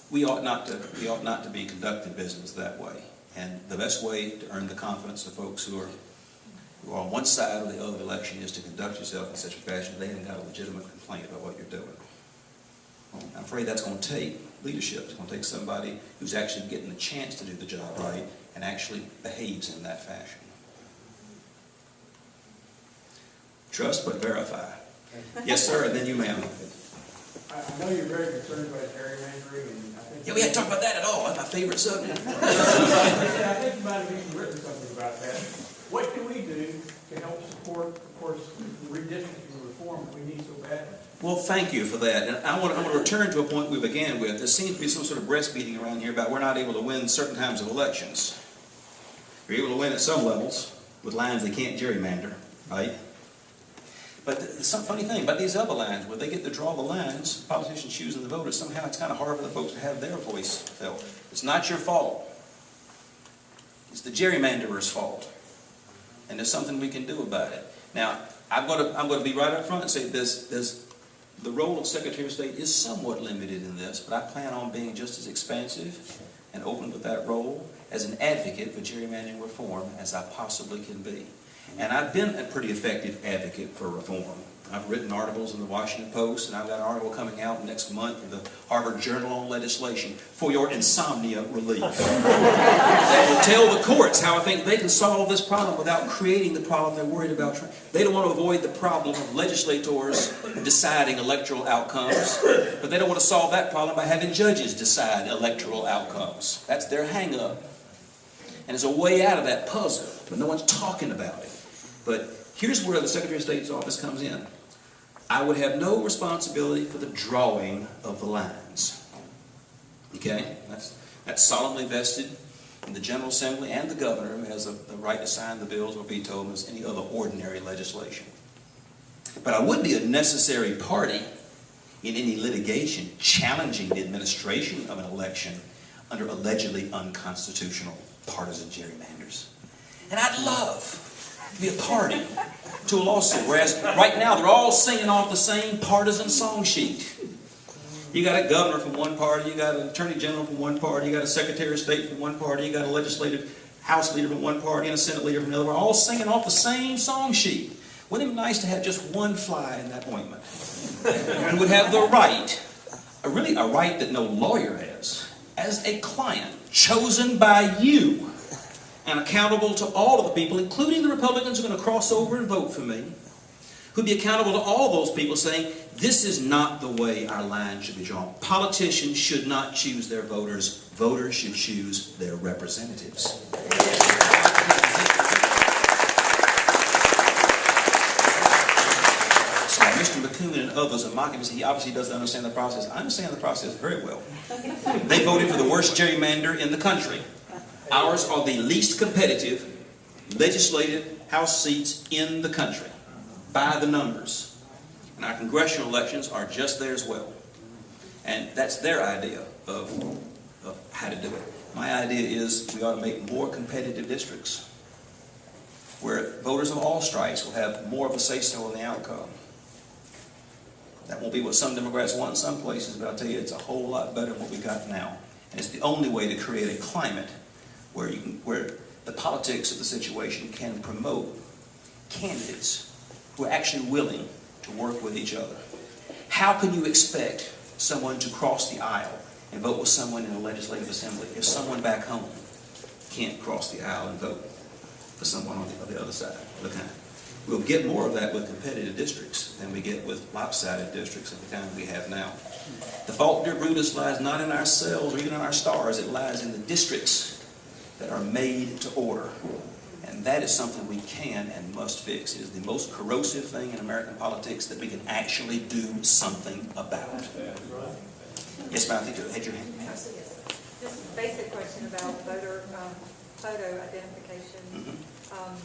[SPEAKER 5] We ought not to. We ought not to be conducting business that way. And the best way to earn the confidence of folks who are on one side or the other of the election is to conduct yourself in such a fashion that they haven't got a legitimate complaint about what you're doing. I'm afraid that's going to take leadership. It's going to take somebody who's actually getting the chance to do the job right and actually behaves in that fashion. Trust but verify. Yes, sir, and then you, ma'am.
[SPEAKER 11] I, I know you're very concerned about gerrymandering, and I think.
[SPEAKER 5] Yeah, we hadn't talked about that at all. That's my favorite subject.
[SPEAKER 11] I think you might have even written something about that. What can we do to help support, of course, the redistricting reform that we need so badly?
[SPEAKER 5] Well, thank you for that. And I want, to, I want to return to a point we began with. There seems to be some sort of breastfeeding around here about we're not able to win certain times of elections. You're able to win at some levels with lines they can't gerrymander, right? But th- some funny thing about these other lines, where they get to draw the lines, politicians choosing the voters, somehow it's kind of hard for the folks to have their voice felt. It's not your fault. It's the gerrymanderer's fault. And there's something we can do about it. Now, I'm going to, I'm going to be right up front and say this, this, the role of Secretary of State is somewhat limited in this, but I plan on being just as expansive and open with that role as an advocate for gerrymandering reform as I possibly can be. And I've been a pretty effective advocate for reform. I've written articles in the Washington Post, and I've got an article coming out next month in the Harvard Journal on Legislation for your insomnia relief. that will tell the courts how I think they can solve this problem without creating the problem they're worried about. They don't want to avoid the problem of legislators deciding electoral outcomes, but they don't want to solve that problem by having judges decide electoral outcomes. That's their hang-up. And there's a way out of that puzzle, but no one's talking about it. But here's where the Secretary of State's office comes in. I would have no responsibility for the drawing of the lines. Okay? That's, that's solemnly vested in the General Assembly and the Governor, who has a, the right to sign the bills or veto them as any other ordinary legislation. But I would be a necessary party in any litigation challenging the administration of an election under allegedly unconstitutional partisan gerrymanders. And I'd love be a party to a lawsuit, whereas right now they're all singing off the same partisan song sheet. You got a governor from one party, you got an attorney general from one party, you got a secretary of state from one party, you got a legislative house leader from one party and a senate leader from another, all singing off the same song sheet. Wouldn't it be nice to have just one fly in that ointment? Who would have the right, really a right that no lawyer has, as a client chosen by you and accountable to all of the people, including the Republicans who are going to cross over and vote for me, who'd be accountable to all those people saying, this is not the way our line should be drawn. Politicians should not choose their voters. Voters should choose their representatives. So Mr. McKoon and others are mocking me. He obviously doesn't understand the process. I understand the process very well. They voted for the worst gerrymander in the country. Ours are the least competitive legislative House seats in the country by the numbers. And our congressional elections are just there as well. And that's their idea of, of how to do it. My idea is we ought to make more competitive districts where voters of all stripes will have more of a say-so in the outcome. That won't be what some Democrats want in some places, but I'll tell you, it's a whole lot better than what we got now. And it's the only way to create a climate where you can, where the politics of the situation can promote candidates who are actually willing to work with each other. How can you expect someone to cross the aisle and vote with someone in the legislative assembly if someone back home can't cross the aisle and vote for someone on the, on the other side of the kind? We'll get more of that with competitive districts than we get with lopsided districts of the kind we have now. The fault, dear Brutus, lies not in ourselves or even in our stars. It lies in the districts that are made to order. And that is something we can and must fix. It is the most corrosive thing in American politics that we can actually do something about. Yes, ma'am, I think you had your hand. ma'am.
[SPEAKER 12] Just a basic question about voter, um, photo identification.
[SPEAKER 5] Mhm.
[SPEAKER 12] Um,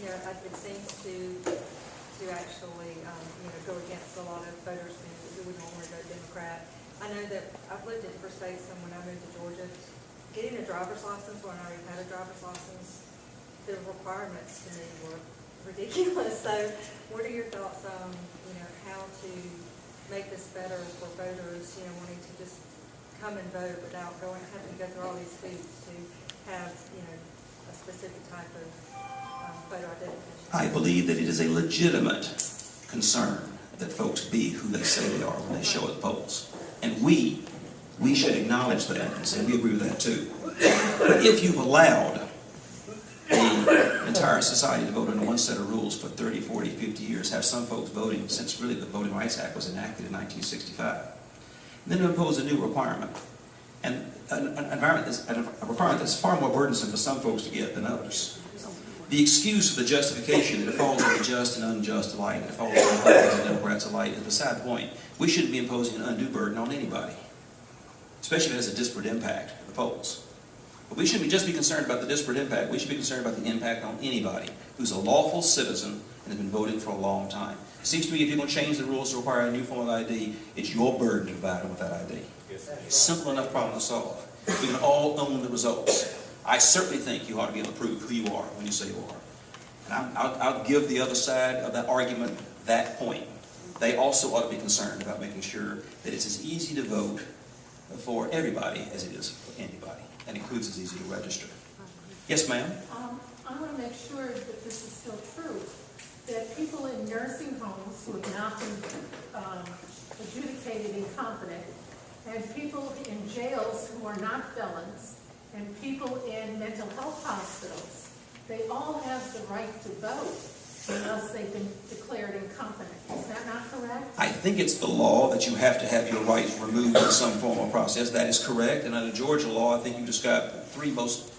[SPEAKER 12] you know, it it seems to, to actually, um, you know, go against a lot of voters who, who would normally vote Democrat. I know that I've lived in different states, and when I moved to Georgia, getting a driver's license, when I already had a driver's license, the requirements to me were ridiculous. So what are your thoughts on, you know, how to make this better for voters, you know, wanting to just come and vote without going, having to go through all these hoops to have, you know, a specific type of um, photo identification?
[SPEAKER 5] I believe that it is a legitimate concern that folks be who they say they are when they show at polls. And we, we should acknowledge that and say we agree with that too. But if you've allowed the entire society to vote under one set of rules for 30, 40, 50 years, have some folks voting since really the Voting Rights Act was enacted in 1965, and then to impose a new requirement, and an, environment that's, a requirement that's far more burdensome for some folks to get than others. The excuse for the justification that it falls on the just and unjust alike, it falls on Republicans and Democrats alike, is beside the point. We shouldn't be imposing an undue burden on anybody, especially if it has a disparate impact at the polls. But we shouldn't just be concerned about the disparate impact. We should be concerned about the impact on anybody who's a lawful citizen and has been voting for a long time. It seems to me if you're going to change the rules to require a new form of ID, it's your burden to provide them with that ID. Simple enough problem to solve. We can all own the results. I certainly think you ought to be able to prove who you are when you say you are. And I'm, I'll, I'll give the other side of that argument that point. They also ought to be concerned about making sure that it's as easy to vote for everybody as it is for anybody. That includes as easy to register. Yes, ma'am?
[SPEAKER 13] Um, I want to make sure that this is still true, that people in nursing homes who have not been um, adjudicated incompetent, and people in jails who are not felons, and people in mental health hospitals, they all have the right to vote unless they've been declared incompetent. Is that not correct?
[SPEAKER 5] I think it's the law that you have to have your rights removed in some form or process. That is correct. And under Georgia law, I think you described three most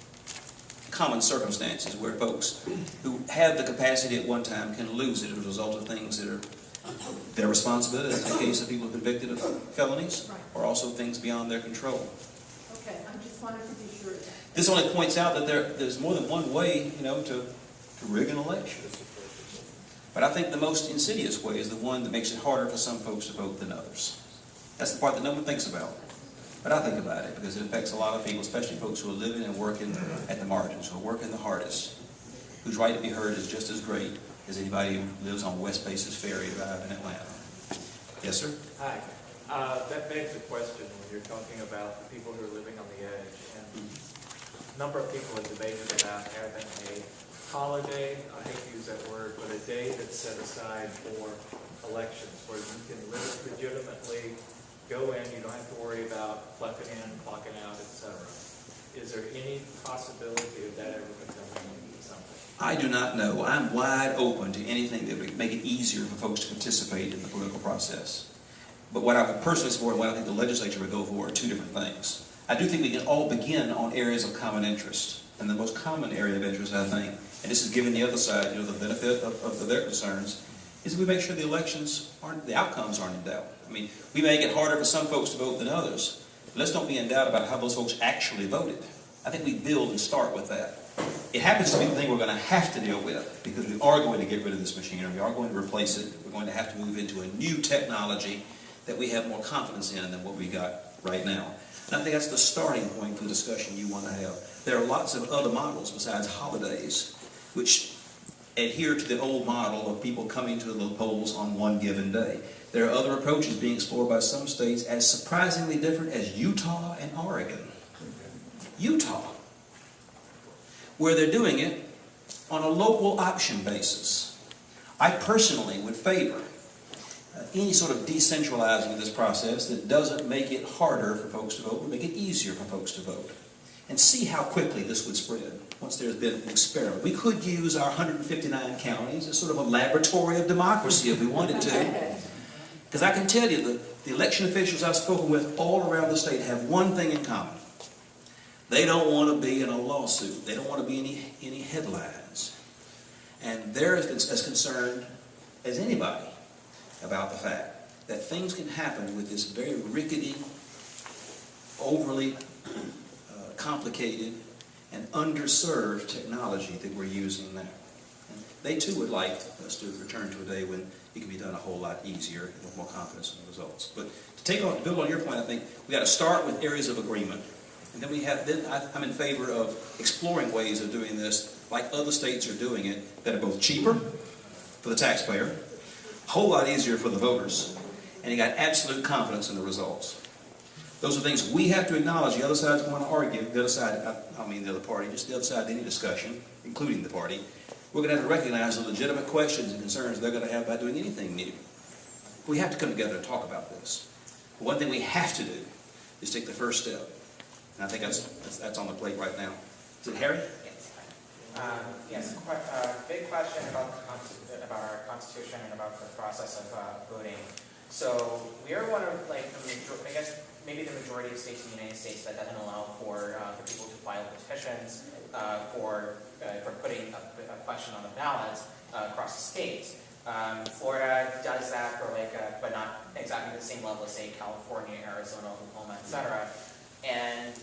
[SPEAKER 5] common circumstances where folks who have the capacity at one time can lose it as a result of things that are their responsibility, as in the case of people convicted of felonies, or also things beyond their control.
[SPEAKER 13] Okay, I just wanted to be sure.
[SPEAKER 5] This only points out that there, there's more than one way, you know, to, to rig an election. But I think the most insidious way is the one that makes it harder for some folks to vote than others. That's the part that no one thinks about. But I think about it because it affects a lot of people, especially folks who are living and working at the margins, who are working the hardest, whose right to be heard is just as great as anybody who lives on West Paces Ferry Drive in Atlanta. Yes, sir?
[SPEAKER 8] Hi.
[SPEAKER 14] Uh, that begs the question when you're talking about the people who are living on the edge. And a number of people have debated about having a holiday, I hate to use that word, but a day that's set aside for elections where you can legitimately go in, you don't have to worry about clocking in, clocking out, etc. Is there any possibility of that ever becoming something?
[SPEAKER 5] I do not know. I'm wide open to anything that would make it easier for folks to participate in the political process. But what I would personally support and what I think the legislature would go for are two different things. I do think we can all begin on areas of common interest. And the most common area of interest, I think, and this is giving the other side, you know, the benefit of, of their concerns, is we make sure the elections aren't, the outcomes aren't in doubt. I mean, we make it harder for some folks to vote than others. Let's don't be in doubt about how those folks actually voted. I think we build and start with that. It happens to be the thing we're going to have to deal with because we are going to get rid of this machinery. We are going to replace it. We're going to have to move into a new technology that we have more confidence in than what we got right now. And I think that's the starting point for the discussion you want to have. There are lots of other models besides holidays which adhere to the old model of people coming to the polls on one given day. There are other approaches being explored by some states as surprisingly different as Utah and Oregon. Utah, where they're doing it on a local option basis. I personally would favor uh, any sort of decentralizing of this process that doesn't make it harder for folks to vote, but make it easier for folks to vote. And see how quickly this would spread once there's been an experiment. We could use our 159 counties as sort of a laboratory of democracy if we wanted to. Because I can tell you that the election officials I've spoken with all around the state have one thing in common. They don't want to be in a lawsuit. They don't want to be any, any headlines. And they're as, as concerned as anybody about the fact that things can happen with this very rickety, overly complicated, and underserved technology that we're using now. And they too would like us to return to a day when it can be done a whole lot easier and with more confidence in the results. But to take on, build on your point, I think we got to start with areas of agreement. And then we have, then I, I'm in favor of exploring ways of doing this like other states are doing it that are both cheaper for the taxpayer, a whole lot easier for the voters, and you got absolute confidence in the results. Those are things we have to acknowledge. The other side's going to argue. The other side, I, I mean the other party, just the other side of any discussion, including the party, we're going to have to recognize the legitimate questions and concerns they're going to have about doing anything new. We have to come together and talk about this. One thing we have to do is take the first step. And I think that's, that's, that's on the plate right now. Is it Harry?
[SPEAKER 15] Um, Yes, quite, uh, big question about about our constitution and about the process of uh, voting. So we are one of like the major, I guess maybe the majority of states in the United States that doesn't allow for uh, for people to file petitions uh, for uh, for putting a, a question on the ballot uh, across the state. Um, Florida does that for like, uh, but not exactly the same level as say California, Arizona, Oklahoma, etc. And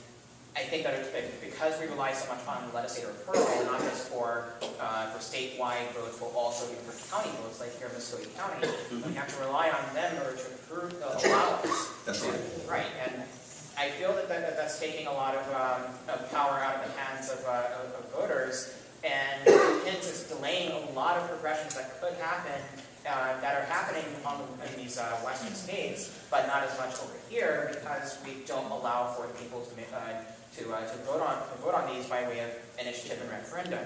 [SPEAKER 15] I think that it's because we rely so much on legislative referral, not just for, uh, for statewide votes, but also even for county votes, like here in Muscogee County, we have to rely on them in order to approve, uh, allow us.
[SPEAKER 5] That's right.
[SPEAKER 15] Right, and I feel that, that, that that's taking a lot of, um, of power out of the hands of, uh, of of voters, and hence it's delaying a lot of progressions that could happen, uh, that are happening on, the- in these, uh, western states, but not as much over here, because we don't allow for people to, uh, to, uh, to vote on, to vote on these by way of initiative and referendum.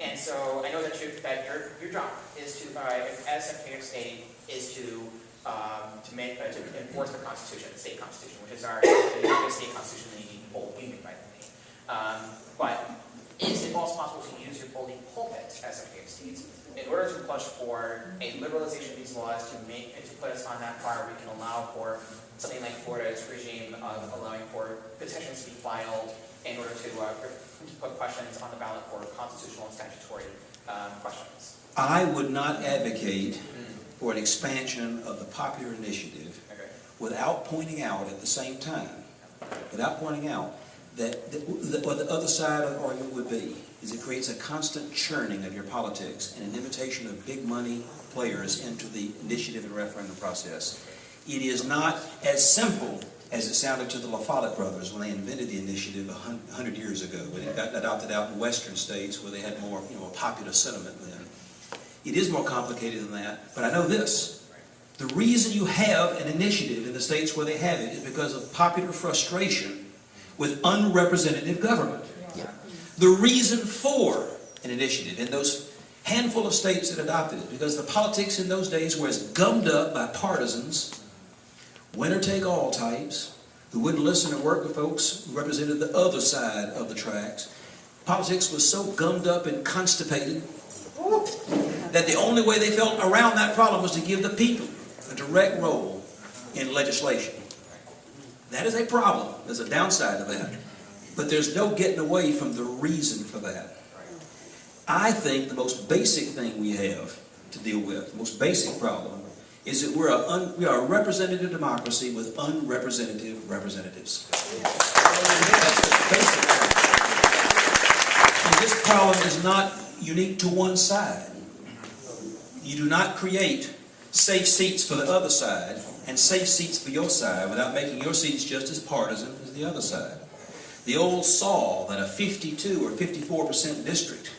[SPEAKER 15] And so I know that you, that your, your job is to, uh, as Secretary of State, is to, um, to make, uh, to enforce the Constitution, the state Constitution, which is our, state Constitution in the whole union, by the way. Um, but is it also possible to use your holding pulpit as Secretary of State in order to push for a liberalization of these laws to make, to put us on that par we can allow for something like Florida's regime of allowing for petitions to be filed in order to, uh, to put questions on the ballot for constitutional and statutory um, questions.
[SPEAKER 5] I would not advocate for an expansion of the popular initiative
[SPEAKER 15] Okay.
[SPEAKER 5] without pointing out at the same time, without pointing out that, that that what the other side of the argument would be is it creates a constant churning of your politics and an invitation of big money players into the initiative and referendum process. It is not as simple as it sounded to the La Follette brothers when they invented the initiative a hundred years ago, when it got adopted out in western states where they had more, you know, a popular sentiment then. It is more complicated than that, but I know this. The reason you have an initiative in the states where they have it is because of popular frustration with unrepresentative government. The reason for an initiative in those handful of states that adopted it, because the politics in those days were as gummed up by partisans, winner-take-all types, who wouldn't listen or work with folks who represented the other side of the tracks. Politics was so gummed up and constipated that the only way they felt around that problem was to give the people a direct role in legislation. That is a problem. There's a downside to that. But there's no getting away from the reason for that. I think the most basic thing we have to deal with, the most basic problem, is that we're a, un, we are a representative democracy with unrepresentative representatives. And this problem is not unique to one side. You do not create safe seats for the other side and safe seats for your side without making your seats just as partisan as the other side. The old saw that a 52 or 54% district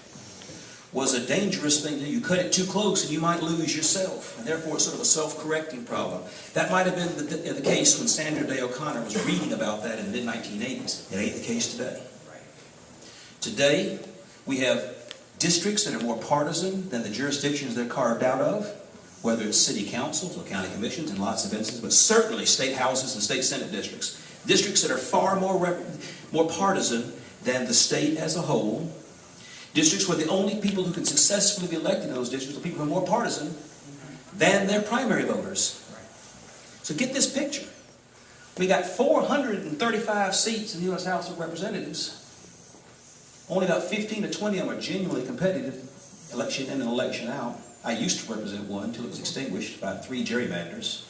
[SPEAKER 5] was a dangerous thing to do. You cut it too close and you might lose yourself. And therefore it's sort of a self-correcting problem. That might have been the, the, case when Sandra Day O'Connor was reading about that in the mid-1980s. It ain't the case today. Today, we have districts that are more partisan than the jurisdictions they're carved out of, whether it's city councils or county commissions in lots of instances, but certainly state houses and state senate districts. Districts that are far more, more partisan than the state as a whole, Districts where the only people who can successfully be elected in those districts are people who are more partisan than their primary voters. So get this picture. We got 435 seats in the U.S. House of Representatives. Only about 15 to 20 of them are genuinely competitive, election in and election out. I used to represent one until it was extinguished by three gerrymanders.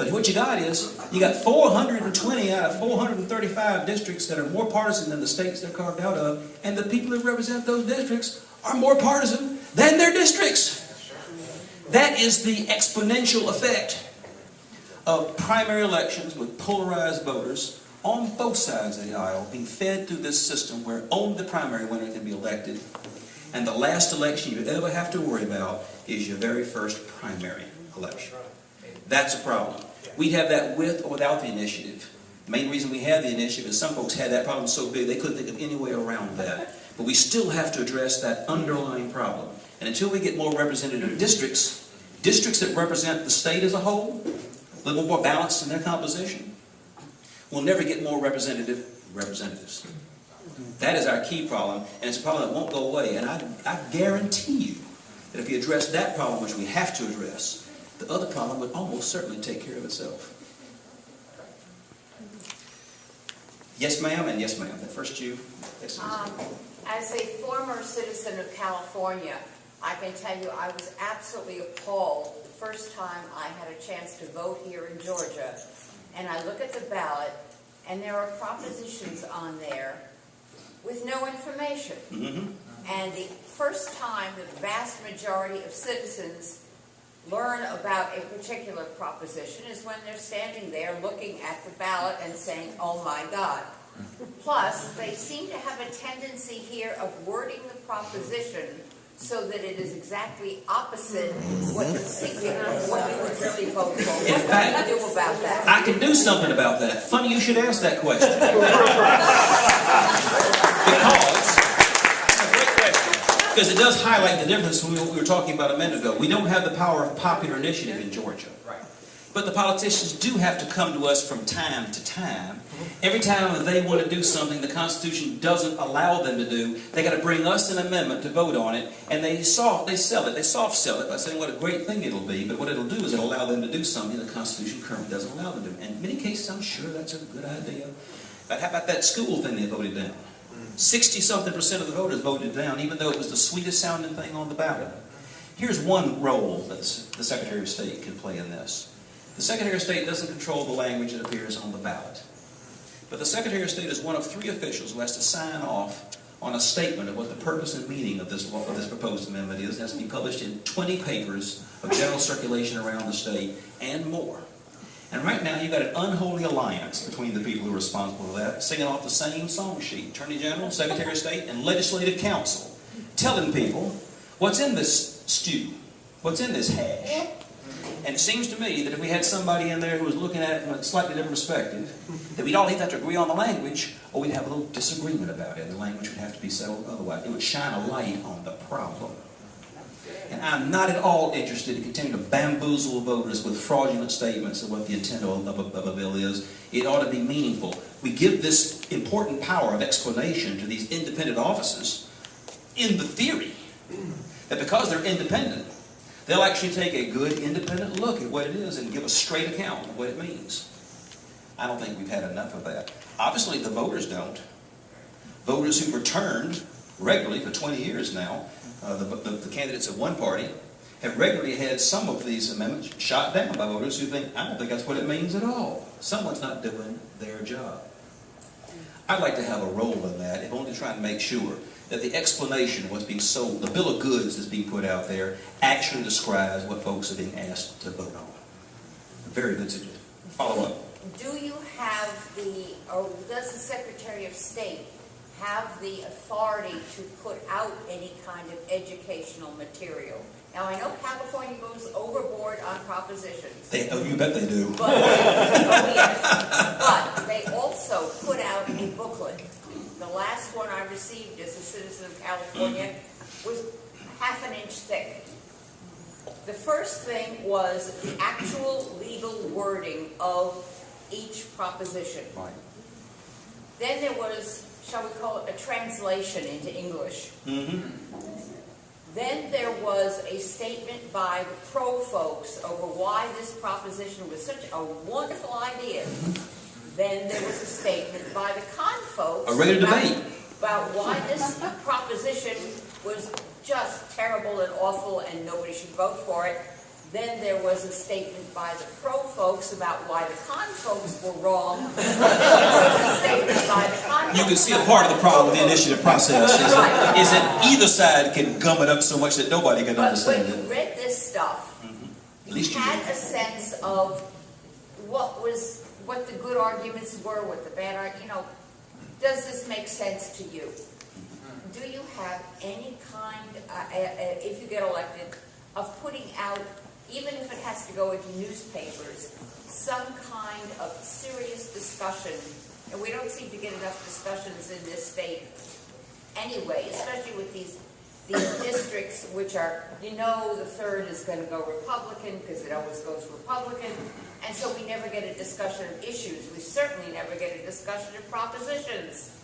[SPEAKER 5] But what you got is, you got 420 out of 435 districts that are more partisan than the states they're carved out of, and the people that represent those districts are more partisan than their districts. That is the exponential effect of primary elections with polarized voters on both sides of the aisle being fed through this system where only the primary winner can be elected and the last election you ever have to worry about is your very first primary election. That's a problem. We'd have that with or without the initiative. The main reason we have the initiative is some folks had that problem so big they couldn't think of any way around that. But we still have to address that underlying problem. And until we get more representative districts, districts that represent the state as a whole, a little more balanced in their composition, we'll never get more representative representatives. That is our key problem, and it's a problem that won't go away. And I, I guarantee you that if we address that problem, which we have to address, the other problem would almost certainly take care of itself. Yes, ma'am, and yes, ma'am. The First you.
[SPEAKER 16] Um, as a former citizen of California, I can tell you I was absolutely appalled the first time I had a chance to vote here in Georgia. And I look at the ballot, and there are propositions on there with no information.
[SPEAKER 5] Mm -hmm.
[SPEAKER 16] And the first time the vast majority of citizens learn about a particular proposition is when they're standing there looking at the ballot and saying, oh my God. Plus, they seem to have a tendency here of wording the proposition so that it is exactly opposite what you're thinking of what you would really vote for. What can you do about that?
[SPEAKER 5] I can do something about that. Funny you should ask that question. because because it does highlight the difference from what we were talking about a minute ago. We don't have the power of popular initiative in Georgia.
[SPEAKER 15] Right.
[SPEAKER 5] But the politicians do have to come to us from time to time. Mm-hmm. Every time they want to do something the Constitution doesn't allow them to do, they got to bring us an amendment to vote on it, and they soft they sell it, they soft sell it by saying what a great thing it'll be. But what it'll do is it'll allow them to do something the Constitution currently doesn't allow them to do. And in many cases, I'm sure that's a good idea. But how about that school thing they voted down? 60-something percent of the voters voted down, even though it was the sweetest sounding thing on the ballot. Here's one role that the Secretary of State can play in this. The Secretary of State doesn't control the language that appears on the ballot. But the Secretary of State is one of three officials who has to sign off on a statement of what the purpose and meaning of this, of this proposed amendment is. It has to be published in 20 papers of general circulation around the state and more. And right now, you've got an unholy alliance between the people who are responsible for that, singing off the same song sheet. Attorney General, Secretary of State, and Legislative Council, telling people what's in this stew, what's in this hash. And it seems to me that if we had somebody in there who was looking at it from a slightly different perspective, that we'd all either have to agree on the language, or we'd have a little disagreement about it. and The language would have to be settled otherwise. It would shine a light on the problem. And I'm not at all interested in continuing to bamboozle voters with fraudulent statements of what the intent of a, of a bill is. It ought to be meaningful. We give this important power of explanation to these independent offices in the theory that because they're independent, they'll actually take a good independent look at what it is and give a straight account of what it means. I don't think we've had enough of that. Obviously, the voters don't. Voters who've returned regularly for 20 years now, uh, the, the, the candidates of one party, have regularly had some of these amendments shot down by voters who think, I don't think that's what it means at all. Someone's not doing their job. I'd like to have a role in that, if only to try and make sure that the explanation of what's being sold, the bill of goods that's being put out there, actually describes what folks are being asked to vote on. Very good suggestion. Follow up.
[SPEAKER 16] Do you have the, or does the Secretary of State have the authority to put out any kind of educational material? Now, I know California goes overboard on propositions.
[SPEAKER 5] They, oh, you bet they do.
[SPEAKER 16] But, oh yes, but they also put out a booklet. The last one I received as a citizen of California was half an inch thick. The first thing was the actual legal wording of each proposition.
[SPEAKER 5] Right.
[SPEAKER 16] Then there was, shall we call it, a translation into English.
[SPEAKER 5] Mm-hmm.
[SPEAKER 16] Then there was a statement by the pro folks over why this proposition was such a wonderful idea. Then there was a statement by the con folks.
[SPEAKER 5] A
[SPEAKER 16] about-
[SPEAKER 5] debate.
[SPEAKER 16] About why this proposition was just terrible and awful and nobody should vote for it. Then there was a statement by the pro folks about why the con folks were wrong. Then there was a statement by the con
[SPEAKER 5] You can see a part of the problem with the initiative process is,
[SPEAKER 16] Right.
[SPEAKER 5] is that either side can gum it up so much that nobody can
[SPEAKER 16] But
[SPEAKER 5] understand
[SPEAKER 16] when you
[SPEAKER 5] it.
[SPEAKER 16] read this stuff,
[SPEAKER 5] At least you
[SPEAKER 16] had
[SPEAKER 5] do.
[SPEAKER 16] a sense of what was, what the good arguments were, what the bad arguments, you know, does this make sense to you? Do you have any kind, uh, uh, uh, if you get elected, of putting out, even if it has to go into newspapers, some kind of serious discussion? And we don't seem to get enough discussions in this state anyway, especially with these, these districts which are, you know, the third is gonna go Republican, because it always goes Republican, and so we never get a discussion of issues, we certainly never get a discussion of propositions.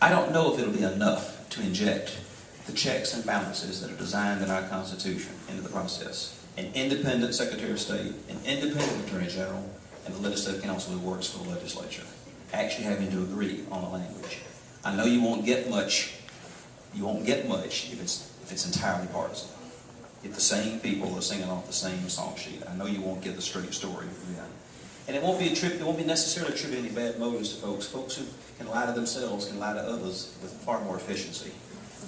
[SPEAKER 5] I don't know if it'll be enough to inject the checks and balances that are designed in our Constitution into the process. An independent Secretary of State, an independent Attorney General, and the Legislative Council who works for the legislature, actually having to agree on a language. I know you won't get much, you won't get much if it's, if it's entirely partisan. If the same people are singing off the same song sheet. I know you won't get the straight story then. And it won't be a trip, it won't be necessarily attribute any bad motives to folks. Folks who can lie to themselves can lie to others with far more efficiency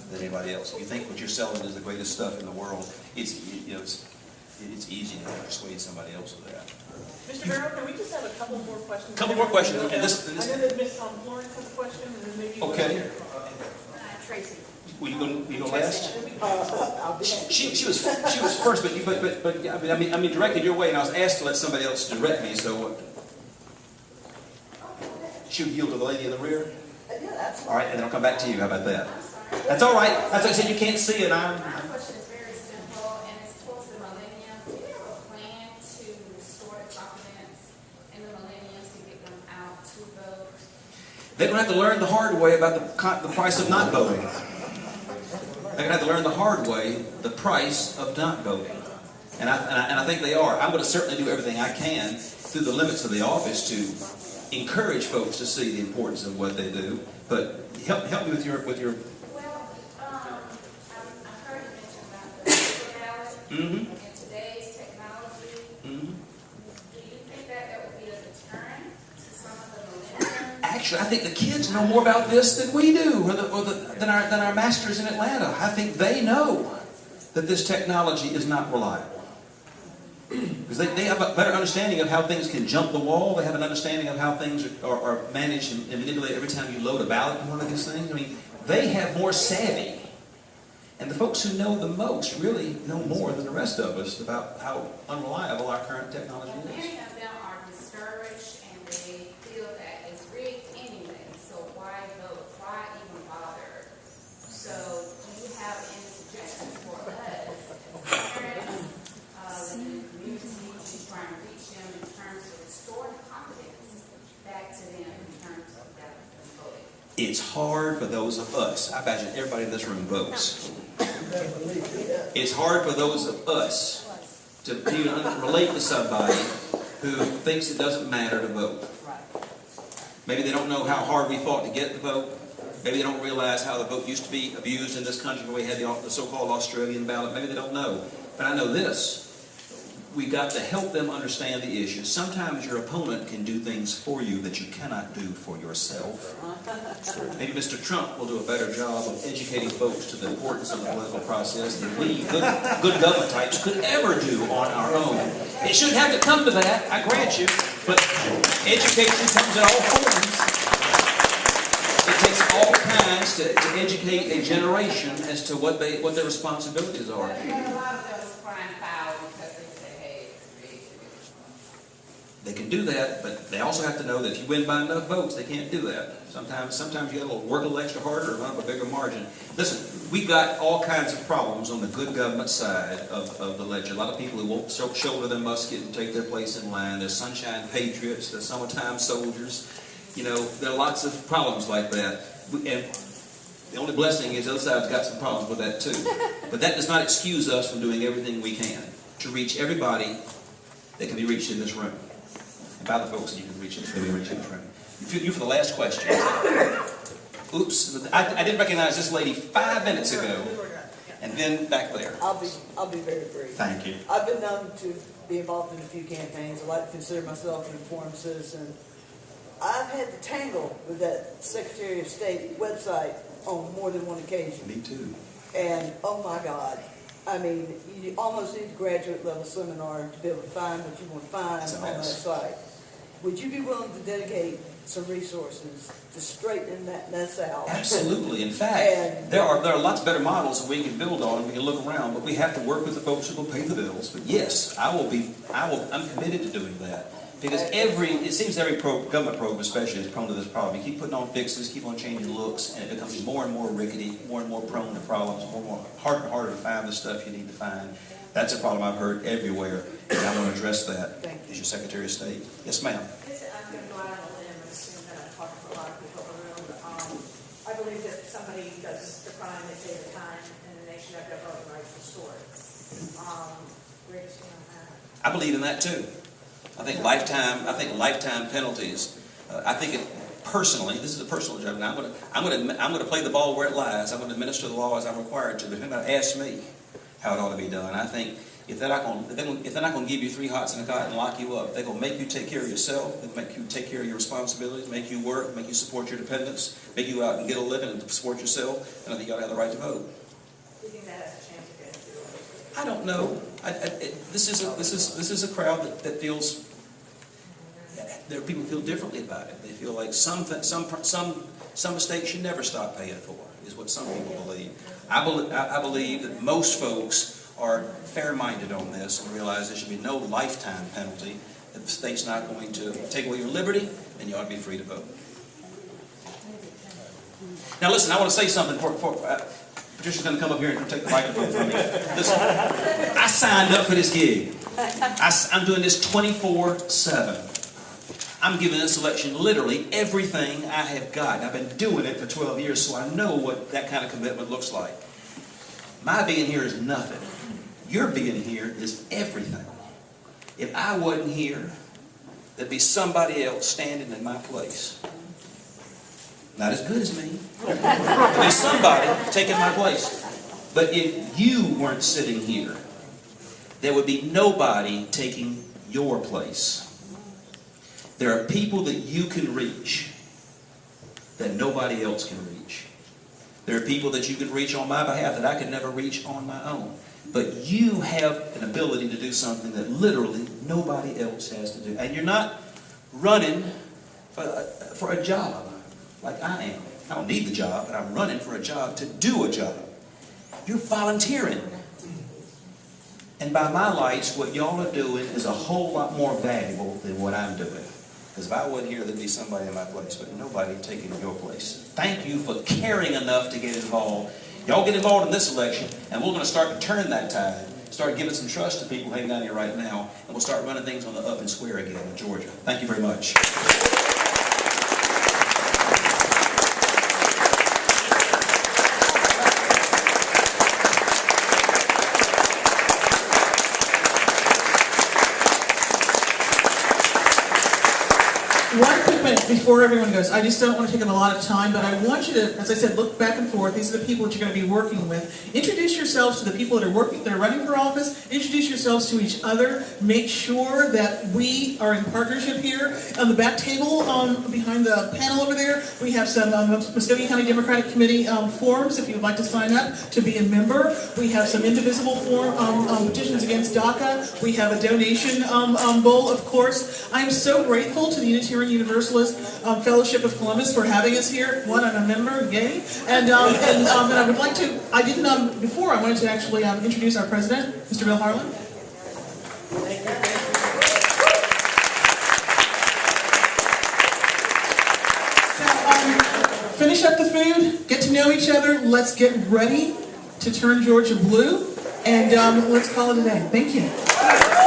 [SPEAKER 5] than anybody else. If you think what you're selling is the greatest stuff in the world, it's, you know, it's, it's easy to persuade somebody else of that.
[SPEAKER 1] Mr. Barrow, can we just have a couple more questions?
[SPEAKER 5] A Couple more questions, and this- and this-
[SPEAKER 1] I know that Ms. um, Florence has a question, and then maybe.
[SPEAKER 5] Okay.
[SPEAKER 16] Tracy.
[SPEAKER 5] Will you go, will you go last? She, she was, she was first, but, you- but, but, but, yeah, I mean, I mean, I mean, directed your way, and I was asked to let somebody else direct me, so. uh, She would yield to the lady in the rear? Uh, Yeah, that's All right, and then I'll come back to you, how about that? That's all right, that's what I said, you can't see it, I'm,
[SPEAKER 17] My question is very simple, and it's towards the millennium. Do you have a plan to restore the confidence in the millennials to get them out to vote?
[SPEAKER 5] They're gonna have to learn the hard way about the, the price of not voting. They're gonna have to learn the hard way, the price of not voting. And I, and I, and I think they are. I'm gonna certainly do everything I can through the limits of the office to encourage folks to see the importance of what they do. But help, help me with your, with your,
[SPEAKER 17] Well, um, I, heard you mention about the paper ballot
[SPEAKER 5] Mhm.
[SPEAKER 17] and today's technology.
[SPEAKER 5] Mhm.
[SPEAKER 17] Do you think that that would be a deterrent to some of the millennials?
[SPEAKER 5] Actually, I think the kids know more about this than we do, or, the, or the, than, our, than our masters in Atlanta. I think they know that this technology is not reliable. Because they, they have a better understanding of how things can jump the wall. They have an understanding of how things are, are, are managed and, and manipulated every time you load a ballot in one of these things. I mean, they have more savvy And the folks who know the most really know more than the rest of us about how unreliable our current technology is.
[SPEAKER 17] Many of them are discouraged and they feel that it's rigged anyway, so why vote? Why even bother? So do you have any suggestions for us as parents, uh, within the community, to try and reach them in terms of restoring confidence back to them in terms of that voting?
[SPEAKER 5] It's hard for those of us, I imagine everybody in this room votes. It's hard for those of us to relate to somebody who thinks it doesn't matter to vote. Maybe they don't know how hard we fought to get the vote. Maybe they don't realize how the vote used to be abused in this country when we had the, the so-called Australian ballot. Maybe they don't know. But I know this. We got to help them understand the issue. Sometimes your opponent can do things for you that you cannot do for yourself. Maybe Mr. Trump will do a better job of educating folks to the importance of the political process than we, good, good government types, could ever do on our own. It shouldn't have to come to that, I grant you, but education comes in all forms. It takes all kinds to, to educate a generation as to what they what their responsibilities are.
[SPEAKER 16] But a lot of those crying foul because they say, hey, it's rigged.
[SPEAKER 5] They can do that, but they also have to know that if you win by enough votes, they can't do that. Sometimes, sometimes you got to work a little extra harder or run up a bigger margin. Listen, we've got all kinds of problems on the good government side of, of the ledger. A lot of people who won't shoulder their musket and take their place in line. There's sunshine patriots. There's summertime soldiers. You know, there are lots of problems like that. And the only blessing is the other side's got some problems with that too. But that does not excuse us from doing everything we can to reach everybody that can be reached in this room. About the folks that you can reach in, that we reach in this. You, for the last question. Oops, I, I didn't recognize this lady five minutes ago, and then back there.
[SPEAKER 18] I'll be, I'll be very brief.
[SPEAKER 5] Thank you.
[SPEAKER 18] I've been known to be involved in a few campaigns. I like to consider myself an informed citizen. I've had to tangle with that Secretary of State website on more than one occasion.
[SPEAKER 5] Me too.
[SPEAKER 18] And, oh my God, I mean, you almost need a graduate level seminar to be able to find what you want to find on that site. Would you be willing to dedicate some resources to straighten that mess out?
[SPEAKER 5] Absolutely. In fact,
[SPEAKER 18] And-
[SPEAKER 5] there are there are lots better models that we can build on. We can look around, but we have to work with the folks who will pay the bills. But yes, I will be. I will. I'm committed to doing that because every it seems every pro, government program, especially, is prone to this problem. You keep putting on fixes, keep on changing looks, and it becomes more and more rickety, more and more prone to problems, more and more harder and harder to find the stuff you need to find. That's a problem I've heard everywhere, and I want to address that. As your Secretary of State, yes, ma'am.
[SPEAKER 19] I'm going to go out on a limb and assume that I'm talking for a lot of people in the room. Um, I believe that somebody does the crime, they pay the time, and then they should have their voting rights restored. Um, Rich, you know, uh,
[SPEAKER 5] I believe in that too. I think lifetime. I think lifetime penalties. Uh, I think it personally. This is a personal judgment. I'm going to. I'm going to. I'm going to play the ball where it lies. I'm going to administer the law as I'm required to. But if anybody asks me how it ought to be done, I think if they're not going, if they're, going, if they're not to give you three hots and a cot and lock you up, they're going to make you take care of yourself. They'll make you take care of your responsibilities, make you work, make you support your dependents, make you go out and get a living and support yourself. And I think you ought to have the right to vote.
[SPEAKER 19] do that has a chance of getting through?
[SPEAKER 5] I don't know. I, I, it, this is a, this is this is a crowd that, that feels. There are people who feel differently about it. They feel like some some some some mistakes you never stop paying for is what some people believe. I, bel I, I believe that most folks are fair-minded on this and realize there should be no lifetime penalty. If the state's not going to take away your liberty, then you ought to be free to vote. Now, listen. I want to say something for. for uh, Patricia's going to come up here and take the microphone from me. Listen, I signed up for this gig. I, am doing this 24-7. I'm giving this election literally everything I have got. I've been doing it for 12 years, so I know what that kind of commitment looks like. My being here is nothing. Your being here is everything. If I wasn't here, there'd be somebody else standing in my place. Not as good as me. There's somebody taking my place. But if you weren't sitting here, there would be nobody taking your place. There are people that you can reach that nobody else can reach. There are people that you can reach on my behalf that I could never reach on my own. But you have an ability to do something that literally nobody else has to do. And you're not running for a, for a job like I am. I don't need the job, but I'm running for a job to do a job. You're volunteering. And by my lights, what y'all are doing is a whole lot more valuable than what I'm doing. Because if I wasn't here, there'd be somebody in my place, but nobody taking your place. Thank you for caring enough to get involved. Y'all get involved in this election, and we're going to start to turn that tide, start giving some trust to people hanging out here right now, and we'll start running things on the up and square again in Georgia. Thank you very much.
[SPEAKER 1] One quick minute before everyone goes. I just don't want to take up a lot of time, but I want you to, as I said, look back and forth. These are the people that you're going to be working with. Introduce yourselves to the people that are working, that are running for office. Introduce yourselves to each other. Make sure that we are in partnership here. On the back table, um, behind the panel over there, we have some um, County Democratic Committee um, forms if you would like to sign up to be a member. We have some indivisible form um, um, petitions against DACA. We have a donation um, um, bowl, of course. I'm so grateful to the Unitarian Um, Fellowship of Columbus for having us here. One, I'm a member, yay. And, um, and, um, and I would like to, I didn't, um, before, I wanted to actually um, introduce our president, Mr. Bill Harlan. Um, finish up the food, get to know each other, let's get ready to turn Georgia blue, and um, let's call it a day. Thank you.